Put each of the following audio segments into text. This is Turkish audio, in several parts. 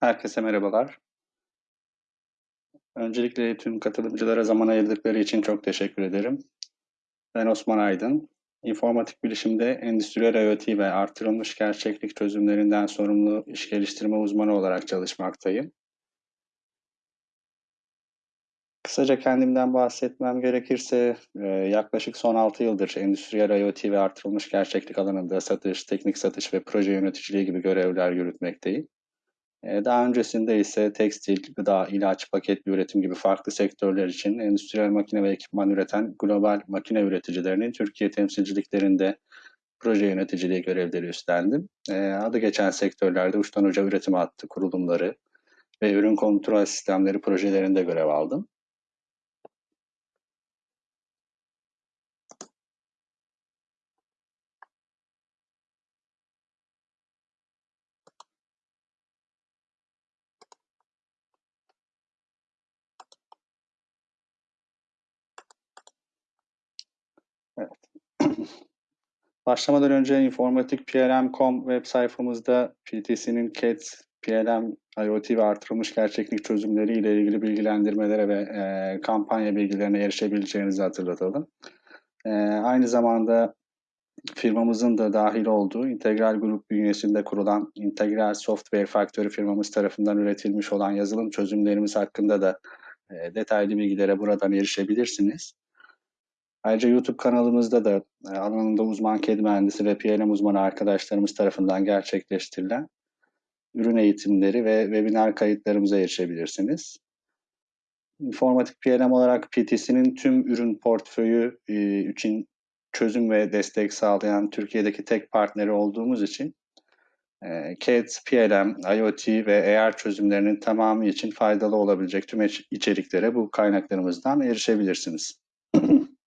Herkese merhabalar. Öncelikle tüm katılımcılara zaman ayırdıkları için çok teşekkür ederim. Ben Osman Aydın. İnformatik bilişimde endüstriyel IoT ve artırılmış gerçeklik çözümlerinden sorumlu iş geliştirme uzmanı olarak çalışmaktayım. Kısaca kendimden bahsetmem gerekirse e, yaklaşık son 6 yıldır endüstriyel IoT ve artırılmış gerçeklik alanında satış, teknik satış ve proje yöneticiliği gibi görevler yürütmekteyim. E, daha öncesinde ise tekstil, gıda, ilaç, paketli üretim gibi farklı sektörler için endüstriyel makine ve ekipman üreten global makine üreticilerinin Türkiye temsilciliklerinde proje yöneticiliği görevleri üstlendim. E, adı geçen sektörlerde uçtan uca üretim hattı kurulumları ve ürün kontrol sistemleri projelerinde görev aldım. Başlamadan önce informatik PLM.com web sayfamızda PTC'nin CAT, PLM, IoT ve artırılmış gerçeklik çözümleri ile ilgili bilgilendirmelere ve e, kampanya bilgilerine erişebileceğinizi hatırlatalım. E, aynı zamanda firmamızın da dahil olduğu Integral Grup bünyesinde kurulan Integral Software Factory firmamız tarafından üretilmiş olan yazılım çözümlerimiz hakkında da e, detaylı bilgilere buradan erişebilirsiniz. Ayrıca YouTube kanalımızda da e, alanında uzman kedi mühendisi ve PLM uzmanı arkadaşlarımız tarafından gerçekleştirilen ürün eğitimleri ve webinar kayıtlarımıza erişebilirsiniz. İnformatik PLM olarak PTC'nin tüm ürün portföyü e, için çözüm ve destek sağlayan Türkiye'deki tek partneri olduğumuz için e, CAD, PLM, IoT ve AR çözümlerinin tamamı için faydalı olabilecek tüm içeriklere bu kaynaklarımızdan erişebilirsiniz.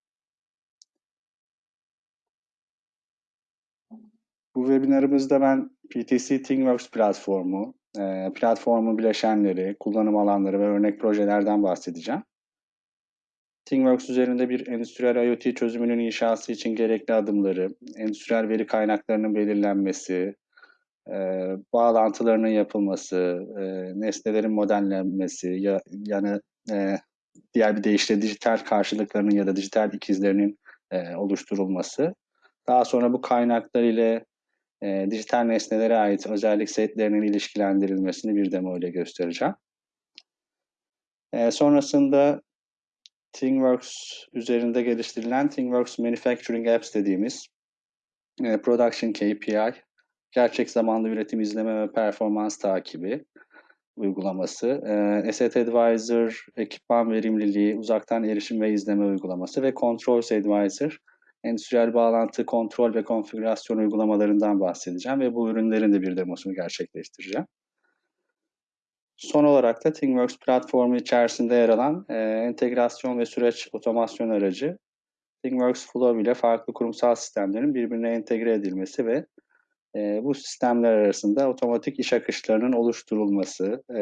Bu webinarımızda ben PTC ThingWorks platformu, e, platformun bileşenleri, kullanım alanları ve örnek projelerden bahsedeceğim. ThingWorks üzerinde bir endüstriyel IoT çözümünün inşası için gerekli adımları, endüstriyel veri kaynaklarının belirlenmesi, e, bağlantılarının yapılması, e, nesnelerin modellenmesi, ya, yani diğer bir deyişle dijital karşılıklarının ya da dijital ikizlerinin oluşturulması. Daha sonra bu kaynaklar ile e, dijital nesnelere ait özellik setlerinin ilişkilendirilmesini bir demo ile göstereceğim. E, sonrasında ThingWorks üzerinde geliştirilen ThingWorks Manufacturing Apps dediğimiz e, Production KPI, gerçek zamanlı üretim izleme ve performans takibi uygulaması, e, Asset Advisor, ekipman verimliliği, uzaktan erişim ve izleme uygulaması ve Controls Advisor, endüstriyel bağlantı, kontrol ve konfigürasyon uygulamalarından bahsedeceğim ve bu ürünlerin de bir demosunu gerçekleştireceğim. Son olarak da ThingWorks platformu içerisinde yer alan e, entegrasyon ve süreç otomasyon aracı ThingWorks Flow ile farklı kurumsal sistemlerin birbirine entegre edilmesi ve e, bu sistemler arasında otomatik iş akışlarının oluşturulması e,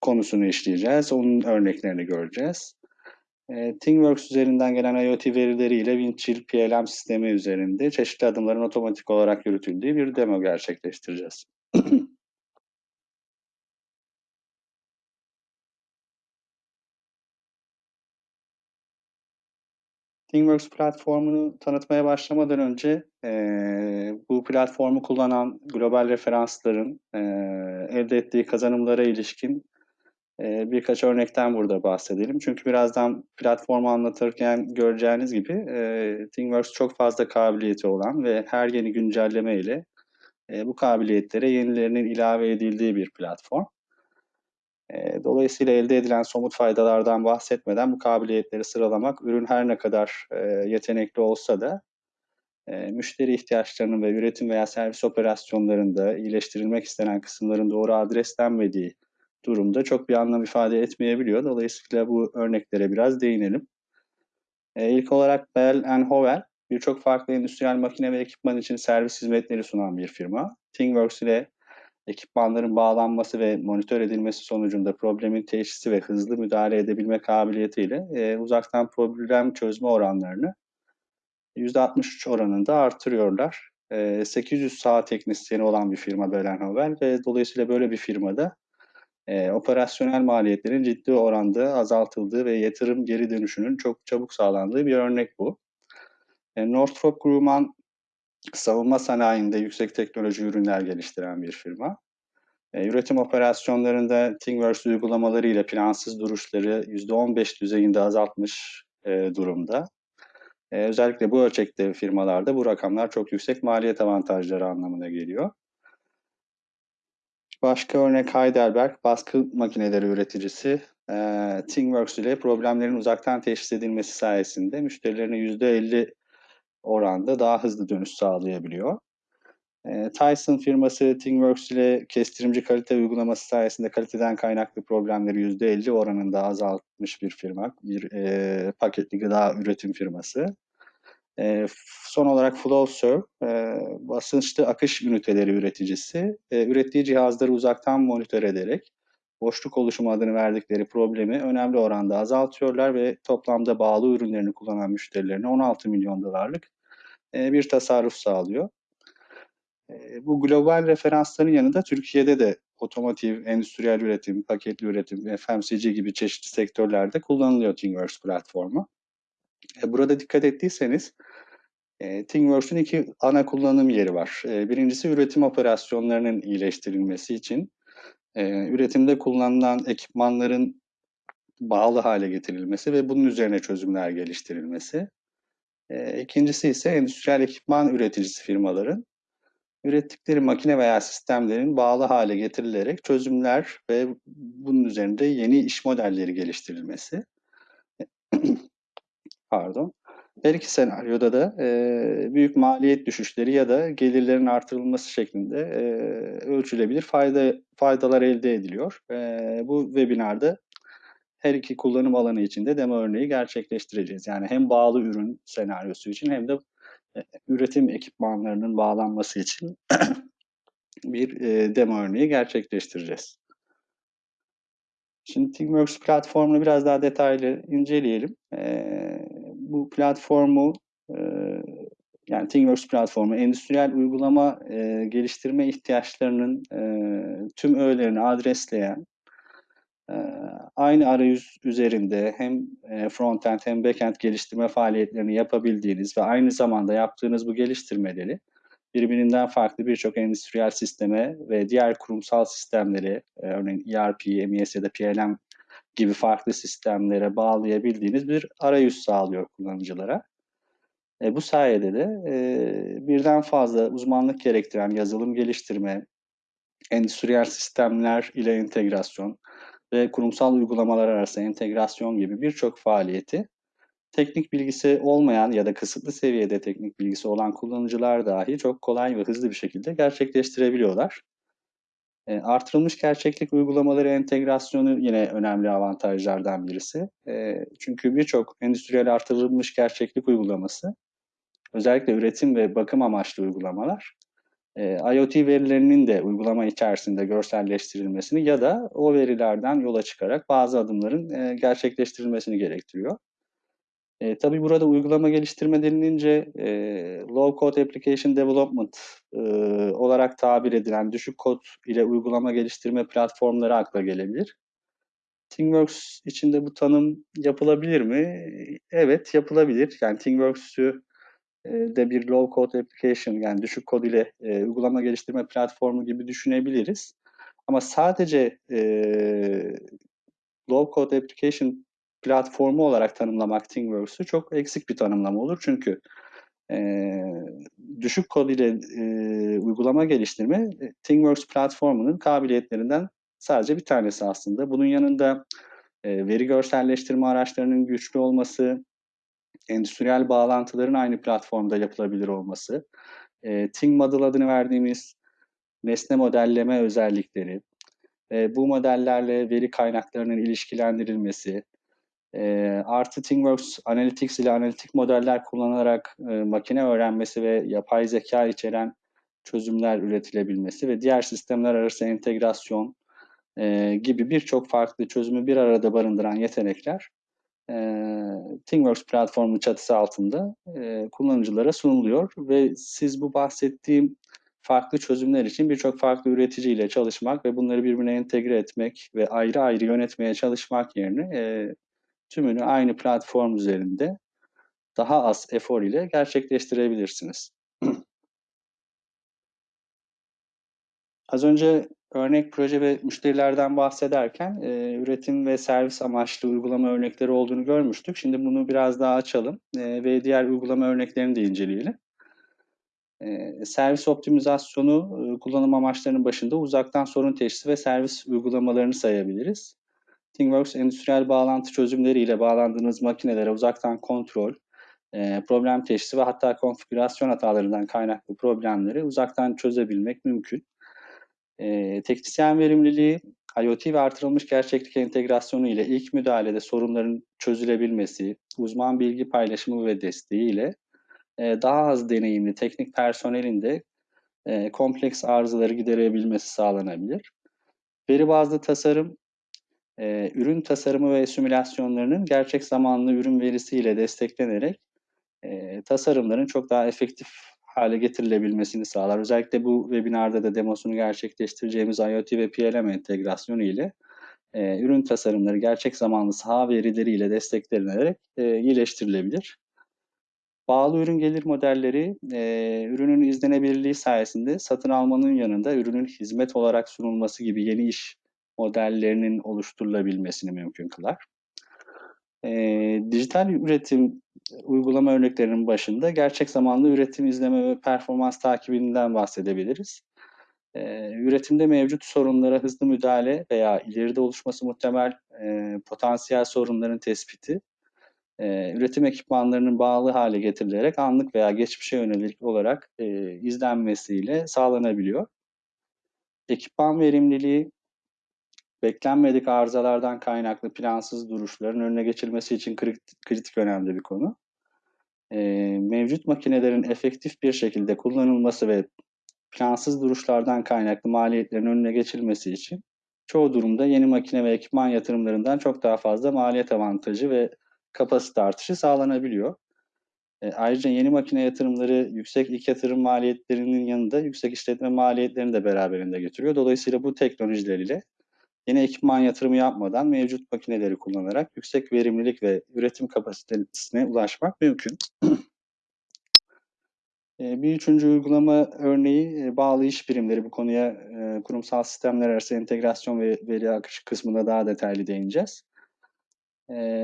konusunu işleyeceğiz. Onun örneklerini göreceğiz. E, ThingWorks üzerinden gelen IoT verileriyle Windchill PLM sistemi üzerinde çeşitli adımların otomatik olarak yürütüldüğü bir demo gerçekleştireceğiz. ThingWorks platformunu tanıtmaya başlamadan önce e, bu platformu kullanan global referansların e, elde ettiği kazanımlara ilişkin e, birkaç örnekten burada bahsedelim. Çünkü birazdan platformu anlatırken göreceğiniz gibi e, ThingWorks çok fazla kabiliyeti olan ve her yeni güncelleme ile e, bu kabiliyetlere yenilerinin ilave edildiği bir platform. E, dolayısıyla elde edilen somut faydalardan bahsetmeden bu kabiliyetleri sıralamak ürün her ne kadar e, yetenekli olsa da müşteri ihtiyaçlarının ve üretim veya servis operasyonlarında iyileştirilmek istenen kısımların doğru adreslenmediği durumda çok bir anlam ifade etmeyebiliyor. Dolayısıyla bu örneklere biraz değinelim. E, ilk olarak Bell Howell birçok farklı endüstriyel makine ve ekipman için servis hizmetleri sunan bir firma. ThingWorks ile ekipmanların bağlanması ve monitör edilmesi sonucunda problemin teşhisi ve hızlı müdahale edebilme kabiliyetiyle e, uzaktan problem çözme oranlarını %63 oranında artırıyorlar. e, 800 saat teknisyeni olan bir firma Belenhovel ve dolayısıyla böyle bir firmada e, operasyonel maliyetlerin ciddi oranda azaltıldığı ve yatırım geri dönüşünün çok çabuk sağlandığı bir örnek bu. E, Northrop Grumman savunma sanayinde yüksek teknoloji ürünler geliştiren bir firma. E, üretim operasyonlarında ThingWorks uygulamaları ile plansız duruşları %15 düzeyinde azaltmış e, durumda. E, özellikle bu ölçekte firmalarda bu rakamlar çok yüksek maliyet avantajları anlamına geliyor. Başka örnek Heidelberg, baskı makineleri üreticisi. E, ThingWorks ile problemlerin uzaktan teşhis edilmesi sayesinde müşterilerine %50 oranda daha hızlı dönüş sağlayabiliyor. E, Tyson firması ThingWorks ile kestirimci kalite uygulaması sayesinde kaliteden kaynaklı problemleri %50 oranında azaltmış bir firma, bir e, paketli gıda üretim firması. E, son olarak Flowserve, e, basınçlı akış üniteleri üreticisi, e, ürettiği cihazları uzaktan monitör ederek boşluk oluşumu adını verdikleri problemi önemli oranda azaltıyorlar ve toplamda bağlı ürünlerini kullanan müşterilerine 16 milyon dolarlık e, bir tasarruf sağlıyor. E, bu global referansların yanında Türkiye'de de otomotiv, endüstriyel üretim, paketli üretim, FMCG gibi çeşitli sektörlerde kullanılıyor ThingWorks platformu. E, burada dikkat ettiyseniz e, ThingWorks'un iki ana kullanım yeri var. E, birincisi üretim operasyonlarının iyileştirilmesi için e, üretimde kullanılan ekipmanların bağlı hale getirilmesi ve bunun üzerine çözümler geliştirilmesi. E, ikincisi ise endüstriyel ekipman üreticisi firmaların ürettikleri makine veya sistemlerin bağlı hale getirilerek çözümler ve bunun üzerinde yeni iş modelleri geliştirilmesi. Pardon. Her iki senaryoda da e, büyük maliyet düşüşleri ya da gelirlerin artırılması şeklinde e, ölçülebilir fayda faydalar elde ediliyor. E, bu webinarda her iki kullanım alanı için de demo örneği gerçekleştireceğiz. Yani hem bağlı ürün senaryosu için hem de e, üretim ekipmanlarının bağlanması için bir e, demo örneği gerçekleştireceğiz. Şimdi ThingWorks platformunu biraz daha detaylı inceleyelim. E, bu platformu e, yani ThingWorks platformu endüstriyel uygulama e, geliştirme ihtiyaçlarının e, tüm öğelerini adresleyen e, aynı arayüz üzerinde hem e, frontend hem backend geliştirme faaliyetlerini yapabildiğiniz ve aynı zamanda yaptığınız bu geliştirmeleri birbirinden farklı birçok endüstriyel sisteme ve diğer kurumsal sistemleri, örneğin ERP, MES ya da PLM gibi farklı sistemlere bağlayabildiğiniz bir arayüz sağlıyor kullanıcılara. E, bu sayede de e, birden fazla uzmanlık gerektiren yazılım geliştirme, endüstriyel sistemler ile entegrasyon ve kurumsal uygulamalar arası entegrasyon gibi birçok faaliyeti teknik bilgisi olmayan ya da kısıtlı seviyede teknik bilgisi olan kullanıcılar dahi çok kolay ve hızlı bir şekilde gerçekleştirebiliyorlar. E, artırılmış gerçeklik uygulamaları entegrasyonu yine önemli avantajlardan birisi. E, çünkü birçok endüstriyel artırılmış gerçeklik uygulaması, özellikle üretim ve bakım amaçlı uygulamalar, e, IoT verilerinin de uygulama içerisinde görselleştirilmesini ya da o verilerden yola çıkarak bazı adımların gerçekleştirilmesini gerektiriyor. E, tabii burada uygulama geliştirme denilince e, low code application development e, olarak tabir edilen düşük kod ile uygulama geliştirme platformları akla gelebilir. ThingWorks içinde bu tanım yapılabilir mi? Evet yapılabilir. Yani ThingWorks'ü e, de bir low code application yani düşük kod ile e, uygulama geliştirme platformu gibi düşünebiliriz. Ama sadece e, low code application platformu olarak tanımlamak ThingWorks'u çok eksik bir tanımlama olur. Çünkü e, düşük kod ile e, uygulama geliştirme e, ThingWorks platformunun kabiliyetlerinden sadece bir tanesi aslında. Bunun yanında e, veri görselleştirme araçlarının güçlü olması, endüstriyel bağlantıların aynı platformda yapılabilir olması, e, Thing Model adını verdiğimiz nesne modelleme özellikleri, e, bu modellerle veri kaynaklarının ilişkilendirilmesi, e, artı ThingWorks Analytics ile analitik modeller kullanılarak e, makine öğrenmesi ve yapay zeka içeren çözümler üretilebilmesi ve diğer sistemler arası entegrasyon e, gibi birçok farklı çözümü bir arada barındıran yetenekler e, ThingWorks platformu çatısı altında e, kullanıcılara sunuluyor. Ve siz bu bahsettiğim farklı çözümler için birçok farklı üreticiyle çalışmak ve bunları birbirine entegre etmek ve ayrı ayrı yönetmeye çalışmak yerine e, tümünü aynı platform üzerinde daha az efor ile gerçekleştirebilirsiniz. Az önce örnek proje ve müşterilerden bahsederken e, üretim ve servis amaçlı uygulama örnekleri olduğunu görmüştük. Şimdi bunu biraz daha açalım e, ve diğer uygulama örneklerini de inceleyelim. E, servis optimizasyonu e, kullanım amaçlarının başında uzaktan sorun teşhisi ve servis uygulamalarını sayabiliriz. ThingWorks endüstriyel bağlantı çözümleriyle bağlandığınız makinelere uzaktan kontrol, e, problem teşhisi ve hatta konfigürasyon hatalarından kaynaklı problemleri uzaktan çözebilmek mümkün. E, teknisyen verimliliği, IoT ve artırılmış gerçeklik entegrasyonu ile ilk müdahalede sorunların çözülebilmesi, uzman bilgi paylaşımı ve desteği ile e, daha az deneyimli teknik personelin de e, kompleks arızaları giderebilmesi sağlanabilir. Veri bazlı tasarım, e, ürün tasarımı ve simülasyonlarının gerçek zamanlı ürün verisiyle desteklenerek e, tasarımların çok daha efektif hale getirilebilmesini sağlar. Özellikle bu webinarda da demosunu gerçekleştireceğimiz IoT ve PLM entegrasyonu ile e, ürün tasarımları gerçek zamanlı saha verileriyle desteklenerek e, iyileştirilebilir. Bağlı ürün gelir modelleri e, ürünün izlenebilirliği sayesinde satın almanın yanında ürünün hizmet olarak sunulması gibi yeni iş modellerinin oluşturulabilmesini mümkün kılar. E, dijital üretim uygulama örneklerinin başında gerçek zamanlı üretim izleme ve performans takibinden bahsedebiliriz. E, üretimde mevcut sorunlara hızlı müdahale veya ileride oluşması muhtemel e, potansiyel sorunların tespiti, e, üretim ekipmanlarının bağlı hale getirilerek anlık veya geçmişe yönelik olarak e, izlenmesiyle sağlanabiliyor. Ekipman verimliliği beklenmedik arızalardan kaynaklı plansız duruşların önüne geçilmesi için kritik, önemli bir konu. E, mevcut makinelerin efektif bir şekilde kullanılması ve plansız duruşlardan kaynaklı maliyetlerin önüne geçilmesi için çoğu durumda yeni makine ve ekipman yatırımlarından çok daha fazla maliyet avantajı ve kapasite artışı sağlanabiliyor. E, ayrıca yeni makine yatırımları yüksek ilk yatırım maliyetlerinin yanında yüksek işletme maliyetlerini de beraberinde getiriyor. Dolayısıyla bu teknolojiler ile yeni ekipman yatırımı yapmadan mevcut makineleri kullanarak yüksek verimlilik ve üretim kapasitesine ulaşmak mümkün. Bir üçüncü uygulama örneği bağlı iş birimleri. Bu konuya kurumsal sistemler arası entegrasyon ve veri akışı kısmında daha detaylı değineceğiz.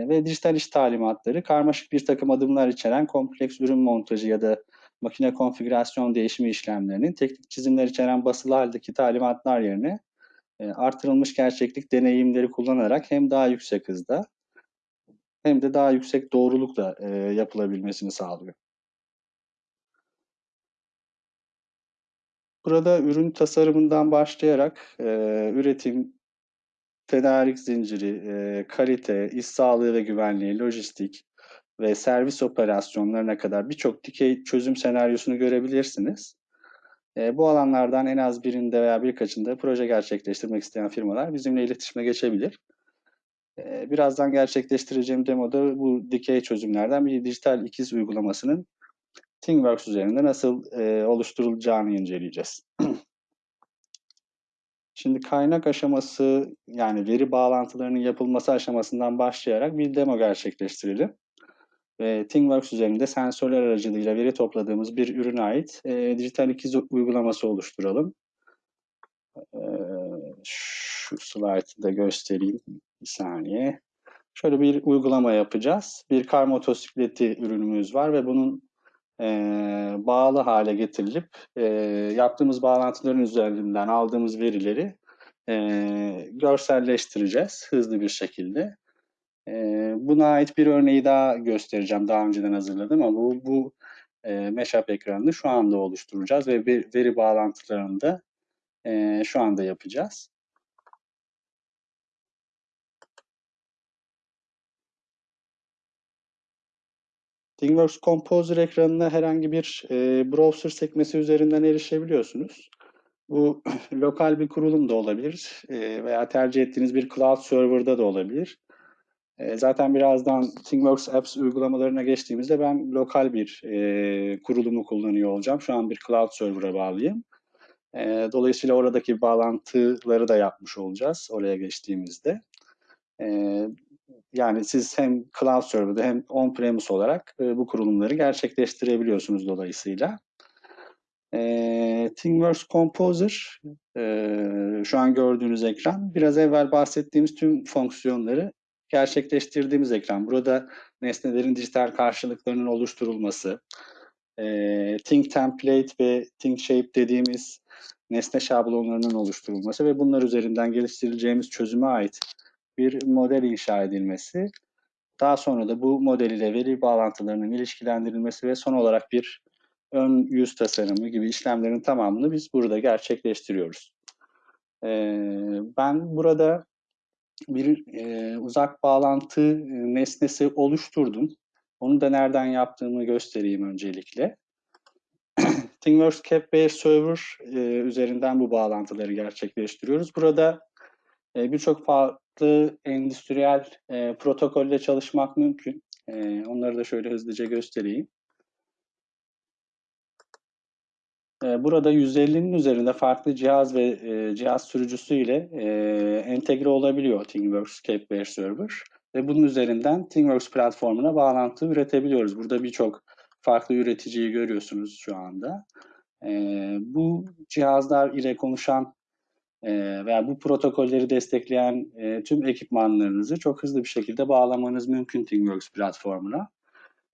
Ve dijital iş talimatları karmaşık bir takım adımlar içeren kompleks ürün montajı ya da makine konfigürasyon değişimi işlemlerinin teknik çizimler içeren basılı haldeki talimatlar yerine artırılmış gerçeklik deneyimleri kullanarak hem daha yüksek hızda hem de daha yüksek doğrulukla yapılabilmesini sağlıyor. Burada ürün tasarımından başlayarak e, üretim, tedarik zinciri, e, kalite, iş sağlığı ve güvenliği, lojistik ve servis operasyonlarına kadar birçok dikey çözüm senaryosunu görebilirsiniz. E, bu alanlardan en az birinde veya birkaçında proje gerçekleştirmek isteyen firmalar bizimle iletişime geçebilir. E, birazdan gerçekleştireceğim demoda bu dikey çözümlerden bir dijital ikiz uygulamasının ThingWorks üzerinde nasıl e, oluşturulacağını inceleyeceğiz. Şimdi kaynak aşaması yani veri bağlantılarının yapılması aşamasından başlayarak bir demo gerçekleştirelim. Ve ThingWorks üzerinde sensörler aracılığıyla veri topladığımız bir ürüne ait e, dijital ikiz uygulaması oluşturalım. E, şu slide'ı da göstereyim bir saniye. Şöyle bir uygulama yapacağız. Bir kar motosikleti ürünümüz var ve bunun e, bağlı hale getirilip e, yaptığımız bağlantıların üzerinden aldığımız verileri e, görselleştireceğiz hızlı bir şekilde. E, buna ait bir örneği daha göstereceğim. Daha önceden hazırladım ama bu, bu e, Meşap ekranını şu anda oluşturacağız ve bir veri bağlantılarını da e, şu anda yapacağız. ThingWorks Composer ekranına herhangi bir e, browser sekmesi üzerinden erişebiliyorsunuz. Bu lokal bir kurulum da olabilir e, veya tercih ettiğiniz bir cloud server'da da olabilir. E, zaten birazdan ThingWorks Apps uygulamalarına geçtiğimizde ben lokal bir e, kurulumu kullanıyor olacağım. Şu an bir cloud server'a bağlıyım. E, dolayısıyla oradaki bağlantıları da yapmış olacağız oraya geçtiğimizde. E, yani siz hem cloud server'da hem on-premise olarak e, bu kurulumları gerçekleştirebiliyorsunuz dolayısıyla. E, ThingWorks Composer, e, şu an gördüğünüz ekran, biraz evvel bahsettiğimiz tüm fonksiyonları gerçekleştirdiğimiz ekran. Burada nesnelerin dijital karşılıklarının oluşturulması, e, Think Template ve Think Shape dediğimiz nesne şablonlarının oluşturulması ve bunlar üzerinden geliştirileceğimiz çözüme ait bir model inşa edilmesi. Daha sonra da bu model ile veri bağlantılarının ilişkilendirilmesi ve son olarak bir ön yüz tasarımı gibi işlemlerin tamamını biz burada gerçekleştiriyoruz. Ee, ben burada bir e, uzak bağlantı e, nesnesi oluşturdum. Onu da nereden yaptığımı göstereyim öncelikle. ThingWorks Capware Server e, üzerinden bu bağlantıları gerçekleştiriyoruz. Burada e, birçok farklı endüstriyel e, protokolle çalışmak mümkün. E, onları da şöyle hızlıca göstereyim. E, burada 150'nin üzerinde farklı cihaz ve e, cihaz sürücüsü ile e, entegre olabiliyor ThingWorks Capware Server. Ve bunun üzerinden ThingWorks platformuna bağlantı üretebiliyoruz. Burada birçok farklı üreticiyi görüyorsunuz şu anda. E, bu cihazlar ile konuşan e, veya bu protokolleri destekleyen e, tüm ekipmanlarınızı çok hızlı bir şekilde bağlamanız mümkün ThingWorks platformuna.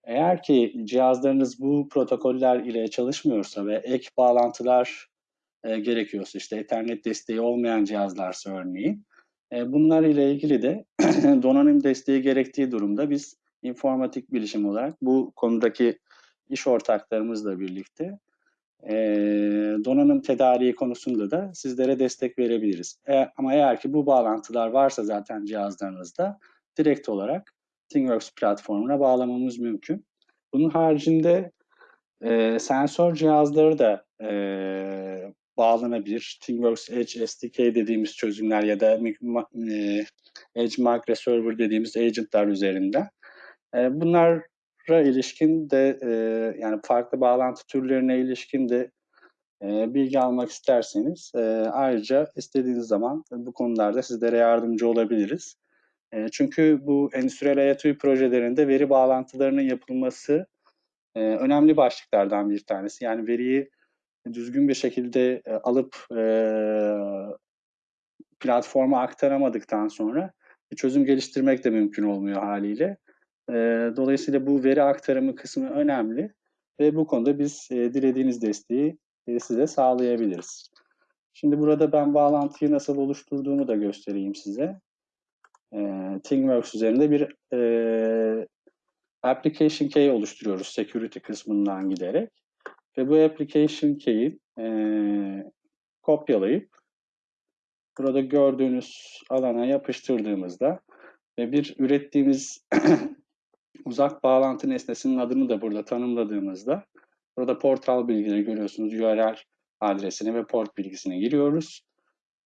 Eğer ki cihazlarınız bu protokoller ile çalışmıyorsa ve ek bağlantılar e, gerekiyorsa işte Ethernet desteği olmayan cihazlarsa örneğin e, bunlar ile ilgili de donanım desteği gerektiği durumda biz informatik bilişim olarak bu konudaki iş ortaklarımızla birlikte e, donanım tedariği konusunda da sizlere destek verebiliriz. E, ama eğer ki bu bağlantılar varsa zaten cihazlarınızda direkt olarak ThingWorks platformuna bağlamamız mümkün. Bunun haricinde e, sensör cihazları da e, bağlanabilir. ThingWorks Edge SDK dediğimiz çözümler ya da e, Edge Server dediğimiz agentlar üzerinden. E, bunlara ilişkin de e, yani farklı bağlantı türlerine ilişkin de e, bilgi almak isterseniz e, ayrıca istediğiniz zaman bu konularda sizlere yardımcı olabiliriz. E, çünkü bu endüstriyel IoT projelerinde veri bağlantılarının yapılması e, önemli başlıklardan bir tanesi. Yani veriyi düzgün bir şekilde e, alıp e, platforma aktaramadıktan sonra bir çözüm geliştirmek de mümkün olmuyor haliyle. E, dolayısıyla bu veri aktarımı kısmı önemli ve bu konuda biz e, dilediğiniz desteği e, size sağlayabiliriz. Şimdi burada ben bağlantıyı nasıl oluşturduğumu da göstereyim size e, ThingWorks üzerinde bir e, application key oluşturuyoruz security kısmından giderek. Ve bu application key'i e, kopyalayıp burada gördüğünüz alana yapıştırdığımızda ve bir ürettiğimiz uzak bağlantı nesnesinin adını da burada tanımladığımızda burada portal bilgileri görüyorsunuz. URL adresini ve port bilgisini giriyoruz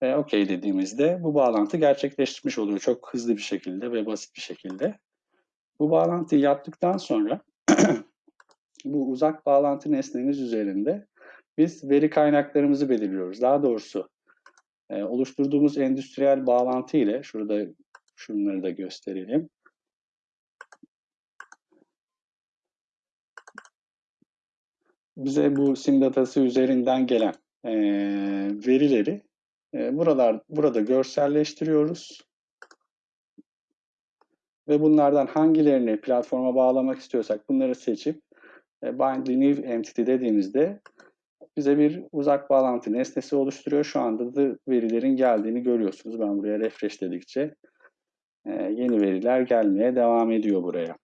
ve OK dediğimizde bu bağlantı gerçekleşmiş oluyor çok hızlı bir şekilde ve basit bir şekilde. Bu bağlantıyı yaptıktan sonra bu uzak bağlantı nesnemiz üzerinde biz veri kaynaklarımızı belirliyoruz. Daha doğrusu e, oluşturduğumuz endüstriyel bağlantı ile şurada şunları da gösterelim. Bize bu sim datası üzerinden gelen e, verileri e, buralar burada görselleştiriyoruz. Ve bunlardan hangilerini platforma bağlamak istiyorsak bunları seçip e, bind new entity dediğimizde bize bir uzak bağlantı nesnesi oluşturuyor. Şu anda da verilerin geldiğini görüyorsunuz. Ben buraya refresh dedikçe e, yeni veriler gelmeye devam ediyor buraya.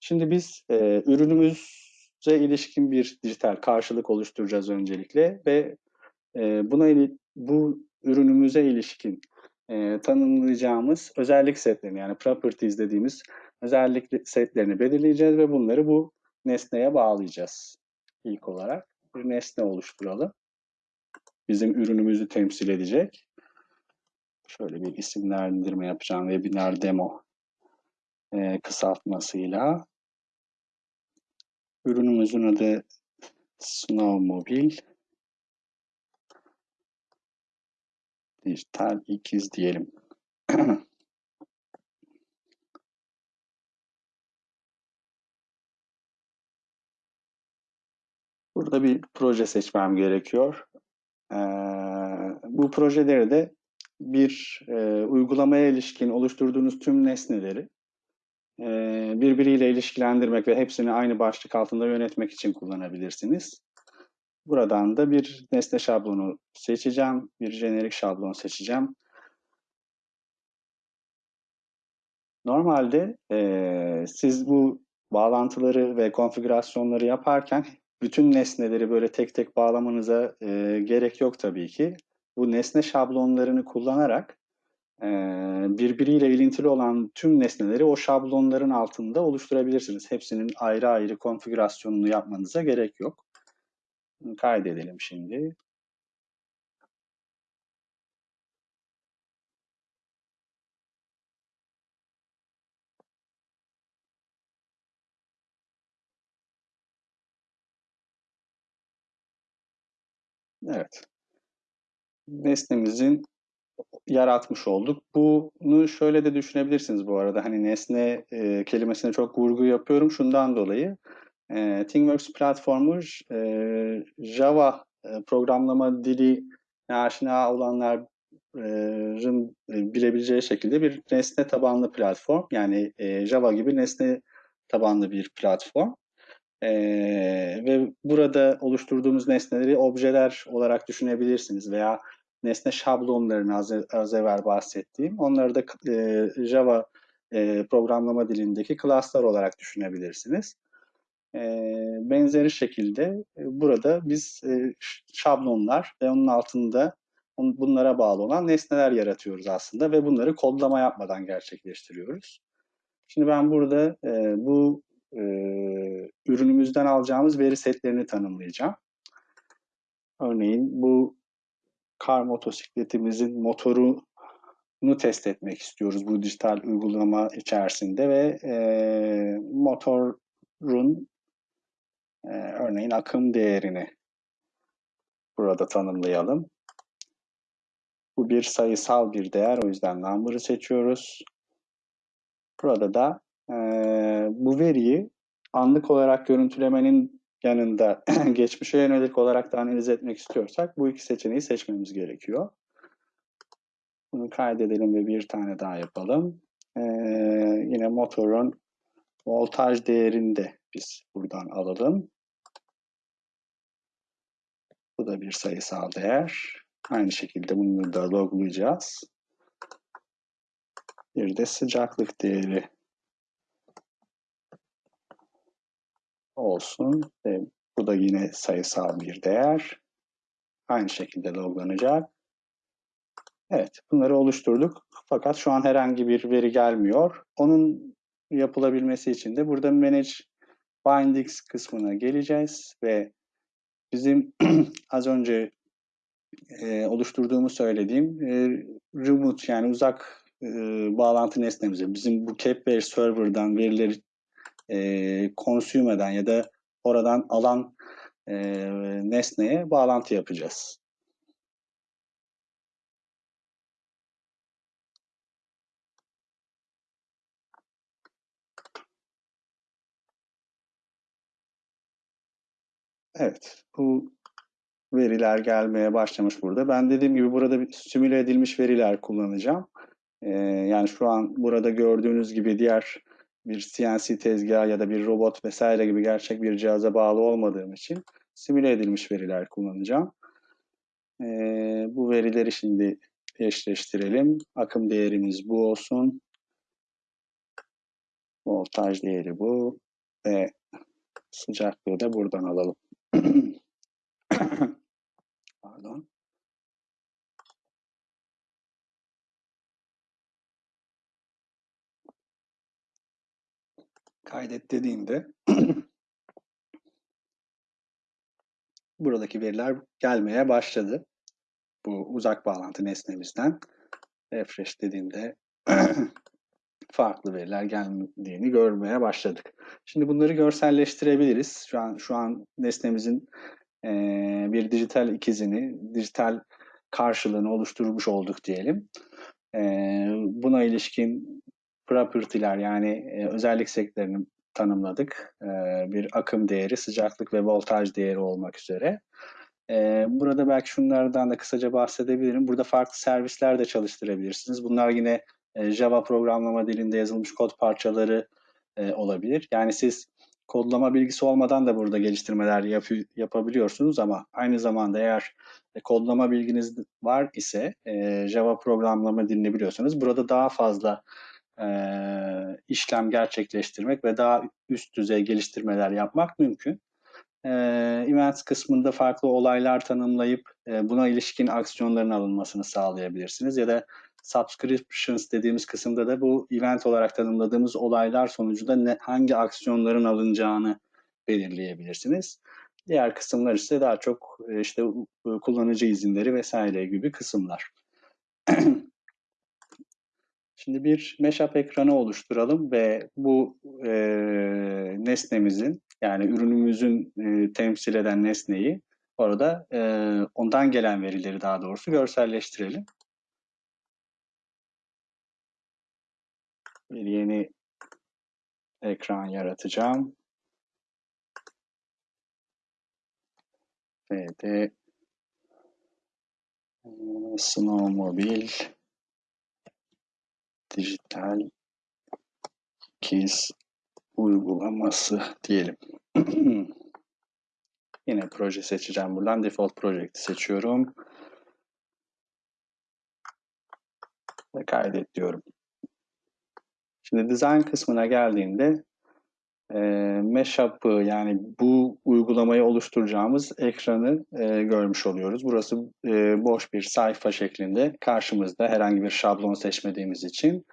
Şimdi biz e, ürünümüze ilişkin bir dijital karşılık oluşturacağız öncelikle ve e, buna bu ürünümüze ilişkin e, tanımlayacağımız özellik setlerini yani properties dediğimiz özellik setlerini belirleyeceğiz ve bunları bu nesneye bağlayacağız. İlk olarak bir nesne oluşturalım. Bizim ürünümüzü temsil edecek. Şöyle bir isimlendirme yapacağım. Webinar demo e, kısaltmasıyla. Ürünümüzün adı Snowmobile. Dijital ikiz diyelim. Burada bir proje seçmem gerekiyor. Ee, bu projeleri de bir e, uygulamaya ilişkin oluşturduğunuz tüm nesneleri e, birbiriyle ilişkilendirmek ve hepsini aynı başlık altında yönetmek için kullanabilirsiniz. Buradan da bir nesne şablonu seçeceğim, bir jenerik şablon seçeceğim. Normalde e, siz bu bağlantıları ve konfigürasyonları yaparken bütün nesneleri böyle tek tek bağlamanıza e, gerek yok tabii ki. Bu nesne şablonlarını kullanarak e, birbiriyle ilintili olan tüm nesneleri o şablonların altında oluşturabilirsiniz. Hepsinin ayrı ayrı konfigürasyonunu yapmanıza gerek yok. Kaydedelim şimdi. Evet. Nesnemizin yaratmış olduk. Bunu şöyle de düşünebilirsiniz bu arada. Hani nesne e, kelimesine çok vurgu yapıyorum şundan dolayı. E, ThingWorks platformu e, Java e, programlama dili aşina olanların e, bilebileceği şekilde bir nesne tabanlı platform. Yani e, Java gibi nesne tabanlı bir platform. Ee, ve burada oluşturduğumuz nesneleri objeler olarak düşünebilirsiniz veya nesne şablonlarını az, az evvel bahsettiğim onları da e, Java e, programlama dilindeki classlar olarak düşünebilirsiniz. E, benzeri şekilde e, burada biz e, şablonlar ve onun altında bunlara bağlı olan nesneler yaratıyoruz aslında ve bunları kodlama yapmadan gerçekleştiriyoruz. Şimdi ben burada bu ürünümüzden alacağımız veri setlerini tanımlayacağım. Örneğin bu kar motosikletimizin motorunu test etmek istiyoruz bu dijital uygulama içerisinde ve motorun e, örneğin akım değerini burada tanımlayalım. Bu bir sayısal bir değer o yüzden number'ı seçiyoruz. Burada da e, bu veriyi anlık olarak görüntülemenin yanında geçmişe yönelik olarak da analiz etmek istiyorsak bu iki seçeneği seçmemiz gerekiyor. Bunu kaydedelim ve bir tane daha yapalım. Ee, yine motorun voltaj değerini de biz buradan alalım. Bu da bir sayısal değer. Aynı şekilde bunu da loglayacağız. Bir de sıcaklık değeri olsun. Ve bu da yine sayısal bir değer. Aynı şekilde loglanacak. Evet, bunları oluşturduk. Fakat şu an herhangi bir veri gelmiyor. Onun yapılabilmesi için de burada Manage Bindings kısmına geleceğiz ve bizim az önce e, oluşturduğumu söylediğim e, remote yani uzak e, bağlantı nesnemize bizim bu Capware server'dan verileri e, consume eden ya da oradan alan e, nesneye bağlantı yapacağız. Evet, bu veriler gelmeye başlamış burada. Ben dediğim gibi burada simüle edilmiş veriler kullanacağım. Ee, yani şu an burada gördüğünüz gibi diğer bir CNC tezgahı ya da bir robot vesaire gibi gerçek bir cihaza bağlı olmadığım için simüle edilmiş veriler kullanacağım. Ee, bu verileri şimdi eşleştirelim. Akım değerimiz bu olsun. Voltaj değeri bu ve sıcaklığı da buradan alalım. Pardon. Kaydet dediğimde buradaki veriler gelmeye başladı. Bu uzak bağlantı nesnemizden. Refresh dediğimde farklı veriler geldiğini görmeye başladık. Şimdi bunları görselleştirebiliriz. Şu an şu an nesnemizin e, bir dijital ikizini, dijital karşılığını oluşturmuş olduk diyelim. E, buna ilişkin property'ler yani e, özellik setlerini tanımladık. Bir akım değeri, sıcaklık ve voltaj değeri olmak üzere. Burada belki şunlardan da kısaca bahsedebilirim. Burada farklı servisler de çalıştırabilirsiniz. Bunlar yine e, Java programlama dilinde yazılmış kod parçaları e, olabilir. Yani siz kodlama bilgisi olmadan da burada geliştirmeler yap yapabiliyorsunuz ama aynı zamanda eğer e, kodlama bilginiz var ise Java programlama dilini biliyorsanız burada daha fazla işlem gerçekleştirmek ve daha üst düzey geliştirmeler yapmak mümkün. E, events kısmında farklı olaylar tanımlayıp e, buna ilişkin aksiyonların alınmasını sağlayabilirsiniz ya da subscriptions dediğimiz kısımda da bu event olarak tanımladığımız olaylar sonucunda ne, hangi aksiyonların alınacağını belirleyebilirsiniz. Diğer kısımlar ise daha çok e, işte kullanıcı izinleri vesaire gibi kısımlar. Şimdi bir mashup ekranı oluşturalım ve bu e, nesnemizin yani ürünümüzün e, temsil eden nesneyi orada e, ondan gelen verileri daha doğrusu görselleştirelim. Bir yeni ekran yaratacağım. Ve de Snowmobile dijital kiz uygulaması diyelim. Yine proje seçeceğim buradan. Default Project'i seçiyorum. Ve kaydet diyorum. Şimdi design kısmına geldiğinde e, mashup'ı yani bu uygulamayı oluşturacağımız ekranı e, görmüş oluyoruz. Burası e, boş bir sayfa şeklinde karşımızda herhangi bir şablon seçmediğimiz için.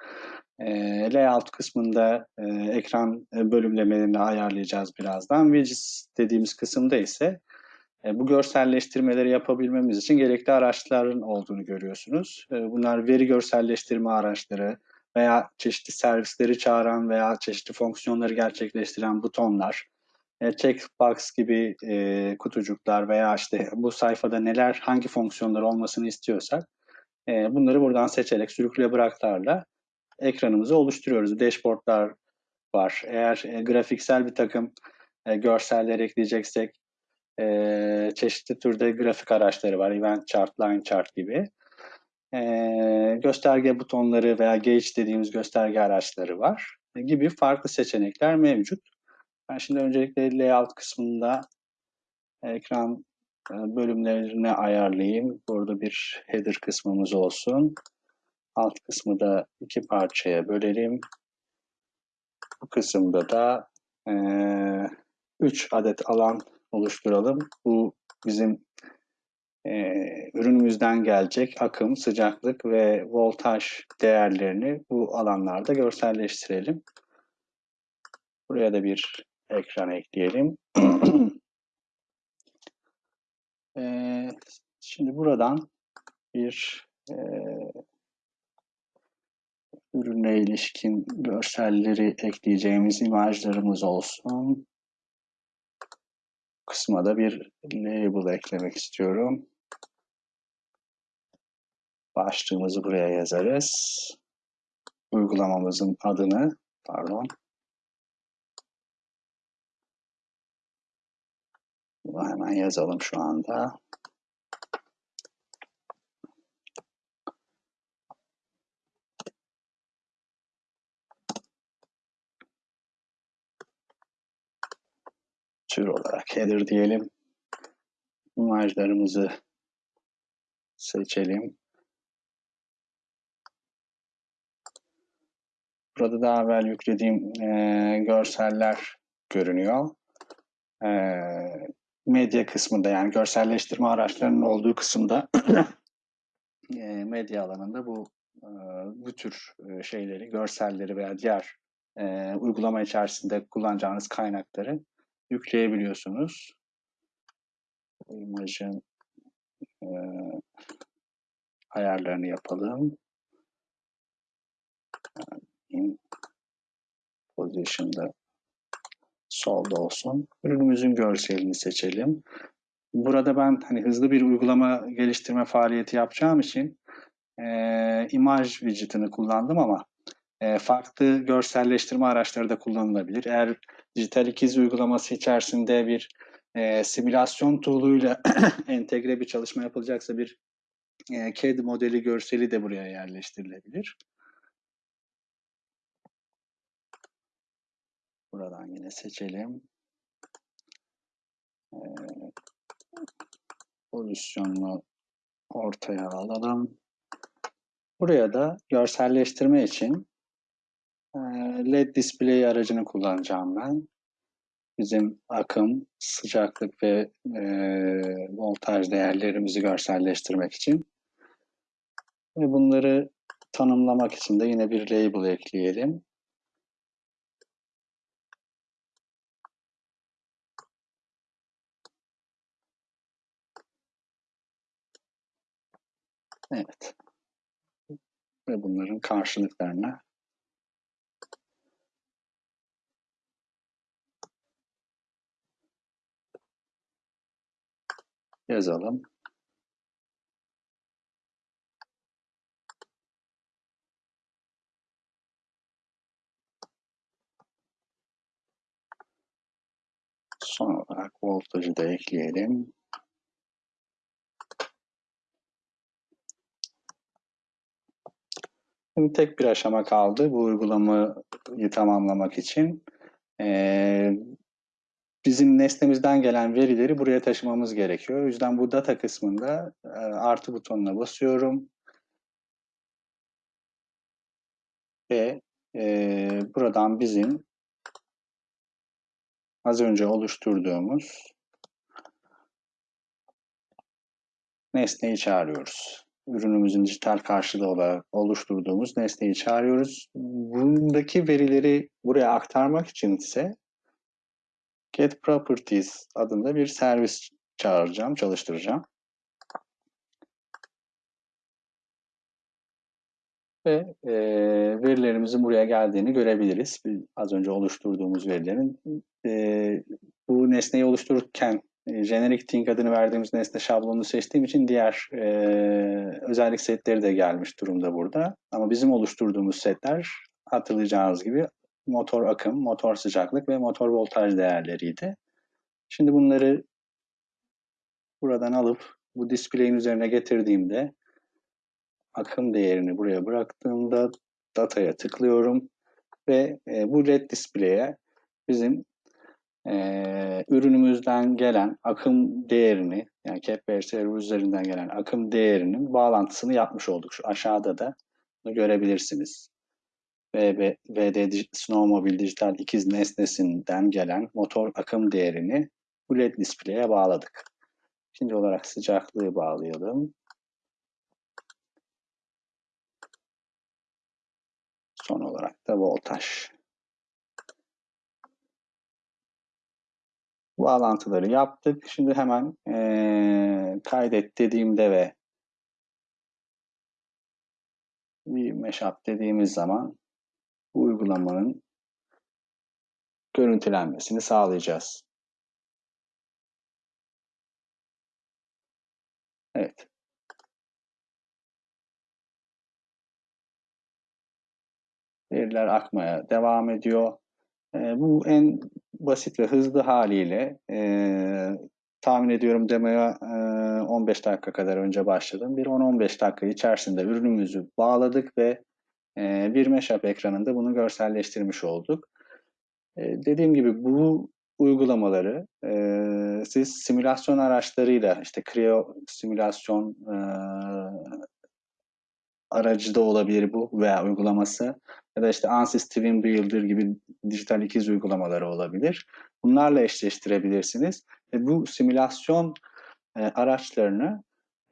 E, layout kısmında e, ekran bölümlemelerini ayarlayacağız birazdan. Widgets dediğimiz kısımda ise e, bu görselleştirmeleri yapabilmemiz için gerekli araçların olduğunu görüyorsunuz. E, bunlar veri görselleştirme araçları, veya çeşitli servisleri çağıran veya çeşitli fonksiyonları gerçekleştiren butonlar, e, checkbox gibi e, kutucuklar veya işte bu sayfada neler, hangi fonksiyonlar olmasını istiyorsak e, bunları buradan seçerek sürükle bıraklarla ekranımızı oluşturuyoruz. Dashboardlar var. Eğer e, grafiksel bir takım e, görseller ekleyeceksek e, çeşitli türde grafik araçları var. Event chart, line chart gibi e, gösterge butonları veya gauge dediğimiz gösterge araçları var gibi farklı seçenekler mevcut. Ben şimdi öncelikle layout kısmında ekran e, bölümlerini ayarlayayım. Burada bir header kısmımız olsun. Alt kısmı da iki parçaya bölelim. Bu kısımda da e, üç adet alan oluşturalım. Bu bizim e, ürünümüzden gelecek akım, sıcaklık ve voltaj değerlerini bu alanlarda görselleştirelim. Buraya da bir ekran ekleyelim. e, şimdi buradan bir e, ürüne ilişkin görselleri ekleyeceğimiz imajlarımız olsun. Kısma da bir label eklemek istiyorum. Başlığımızı buraya yazarız. Uygulamamızın adını, pardon. Bunu hemen yazalım şu anda. tür olarak header diyelim. İmajlarımızı seçelim. Burada daha evvel yüklediğim e, görseller görünüyor. E, medya kısmında yani görselleştirme araçlarının olduğu kısımda e, medya alanında bu e, bu tür e, şeyleri, görselleri veya diğer e, uygulama içerisinde kullanacağınız kaynakları yükleyebiliyorsunuz. İmajın e, ayarlarını yapalım. Position'da solda olsun. Ürünümüzün görselini seçelim. Burada ben hani hızlı bir uygulama geliştirme faaliyeti yapacağım için e, imaj widget'ını kullandım ama e, farklı görselleştirme araçları da kullanılabilir. Eğer dijital ikiz uygulaması içerisinde bir e, simülasyon tool'uyla entegre bir çalışma yapılacaksa bir e, CAD modeli görseli de buraya yerleştirilebilir. Buradan yine seçelim. E, pozisyonunu ortaya alalım. Buraya da görselleştirme için e, LED display aracını kullanacağım ben. Bizim akım, sıcaklık ve e, voltaj değerlerimizi görselleştirmek için. Ve bunları tanımlamak için de yine bir label ekleyelim. Evet. Ve bunların karşılıklarını yazalım. Son olarak voltajı da ekleyelim. Şimdi tek bir aşama kaldı bu uygulamayı tamamlamak için. Ee, bizim nesnemizden gelen verileri buraya taşımamız gerekiyor. O yüzden bu data kısmında e, artı butonuna basıyorum. Ve e, buradan bizim az önce oluşturduğumuz nesneyi çağırıyoruz. Ürünümüzün dijital karşılığı olarak oluşturduğumuz nesneyi çağırıyoruz. Bundaki verileri buraya aktarmak için ise Get Properties adında bir servis çağıracağım, çalıştıracağım. Ve e, verilerimizin buraya geldiğini görebiliriz. Az önce oluşturduğumuz verilerin. E, bu nesneyi oluştururken Generic Thing adını verdiğimiz nesne şablonunu seçtiğim için diğer e, özellik setleri de gelmiş durumda burada. Ama bizim oluşturduğumuz setler hatırlayacağınız gibi motor akım, motor sıcaklık ve motor voltaj değerleriydi. Şimdi bunları buradan alıp bu display'in üzerine getirdiğimde akım değerini buraya bıraktığımda dataya tıklıyorum ve e, bu led display'e bizim e, ürünümüzden gelen akım değerini yani server üzerinden gelen akım değerinin bağlantısını yapmış olduk. Şu aşağıda da bunu görebilirsiniz. VB, VD Snowmobile Dijital ikiz nesnesinden gelen motor akım değerini bu led display'e bağladık. İkinci olarak sıcaklığı bağlayalım. Son olarak da voltaj. Bağlantıları yaptık. Şimdi hemen e, kaydet dediğimde ve bir mashup dediğimiz zaman bu uygulamanın görüntülenmesini sağlayacağız. Evet. Veriler akmaya devam ediyor. E, bu en basit ve hızlı haliyle e, tahmin ediyorum demoya e, 15 dakika kadar önce başladım. Bir 10-15 dakika içerisinde ürünümüzü bağladık ve e, bir mashup ekranında bunu görselleştirmiş olduk. E, dediğim gibi bu uygulamaları e, siz simülasyon araçlarıyla işte Creo simülasyon e, aracı da olabilir bu veya uygulaması ya da işte Ansys Twin Builder gibi dijital ikiz uygulamaları olabilir. Bunlarla eşleştirebilirsiniz. Ve bu simülasyon e, araçlarını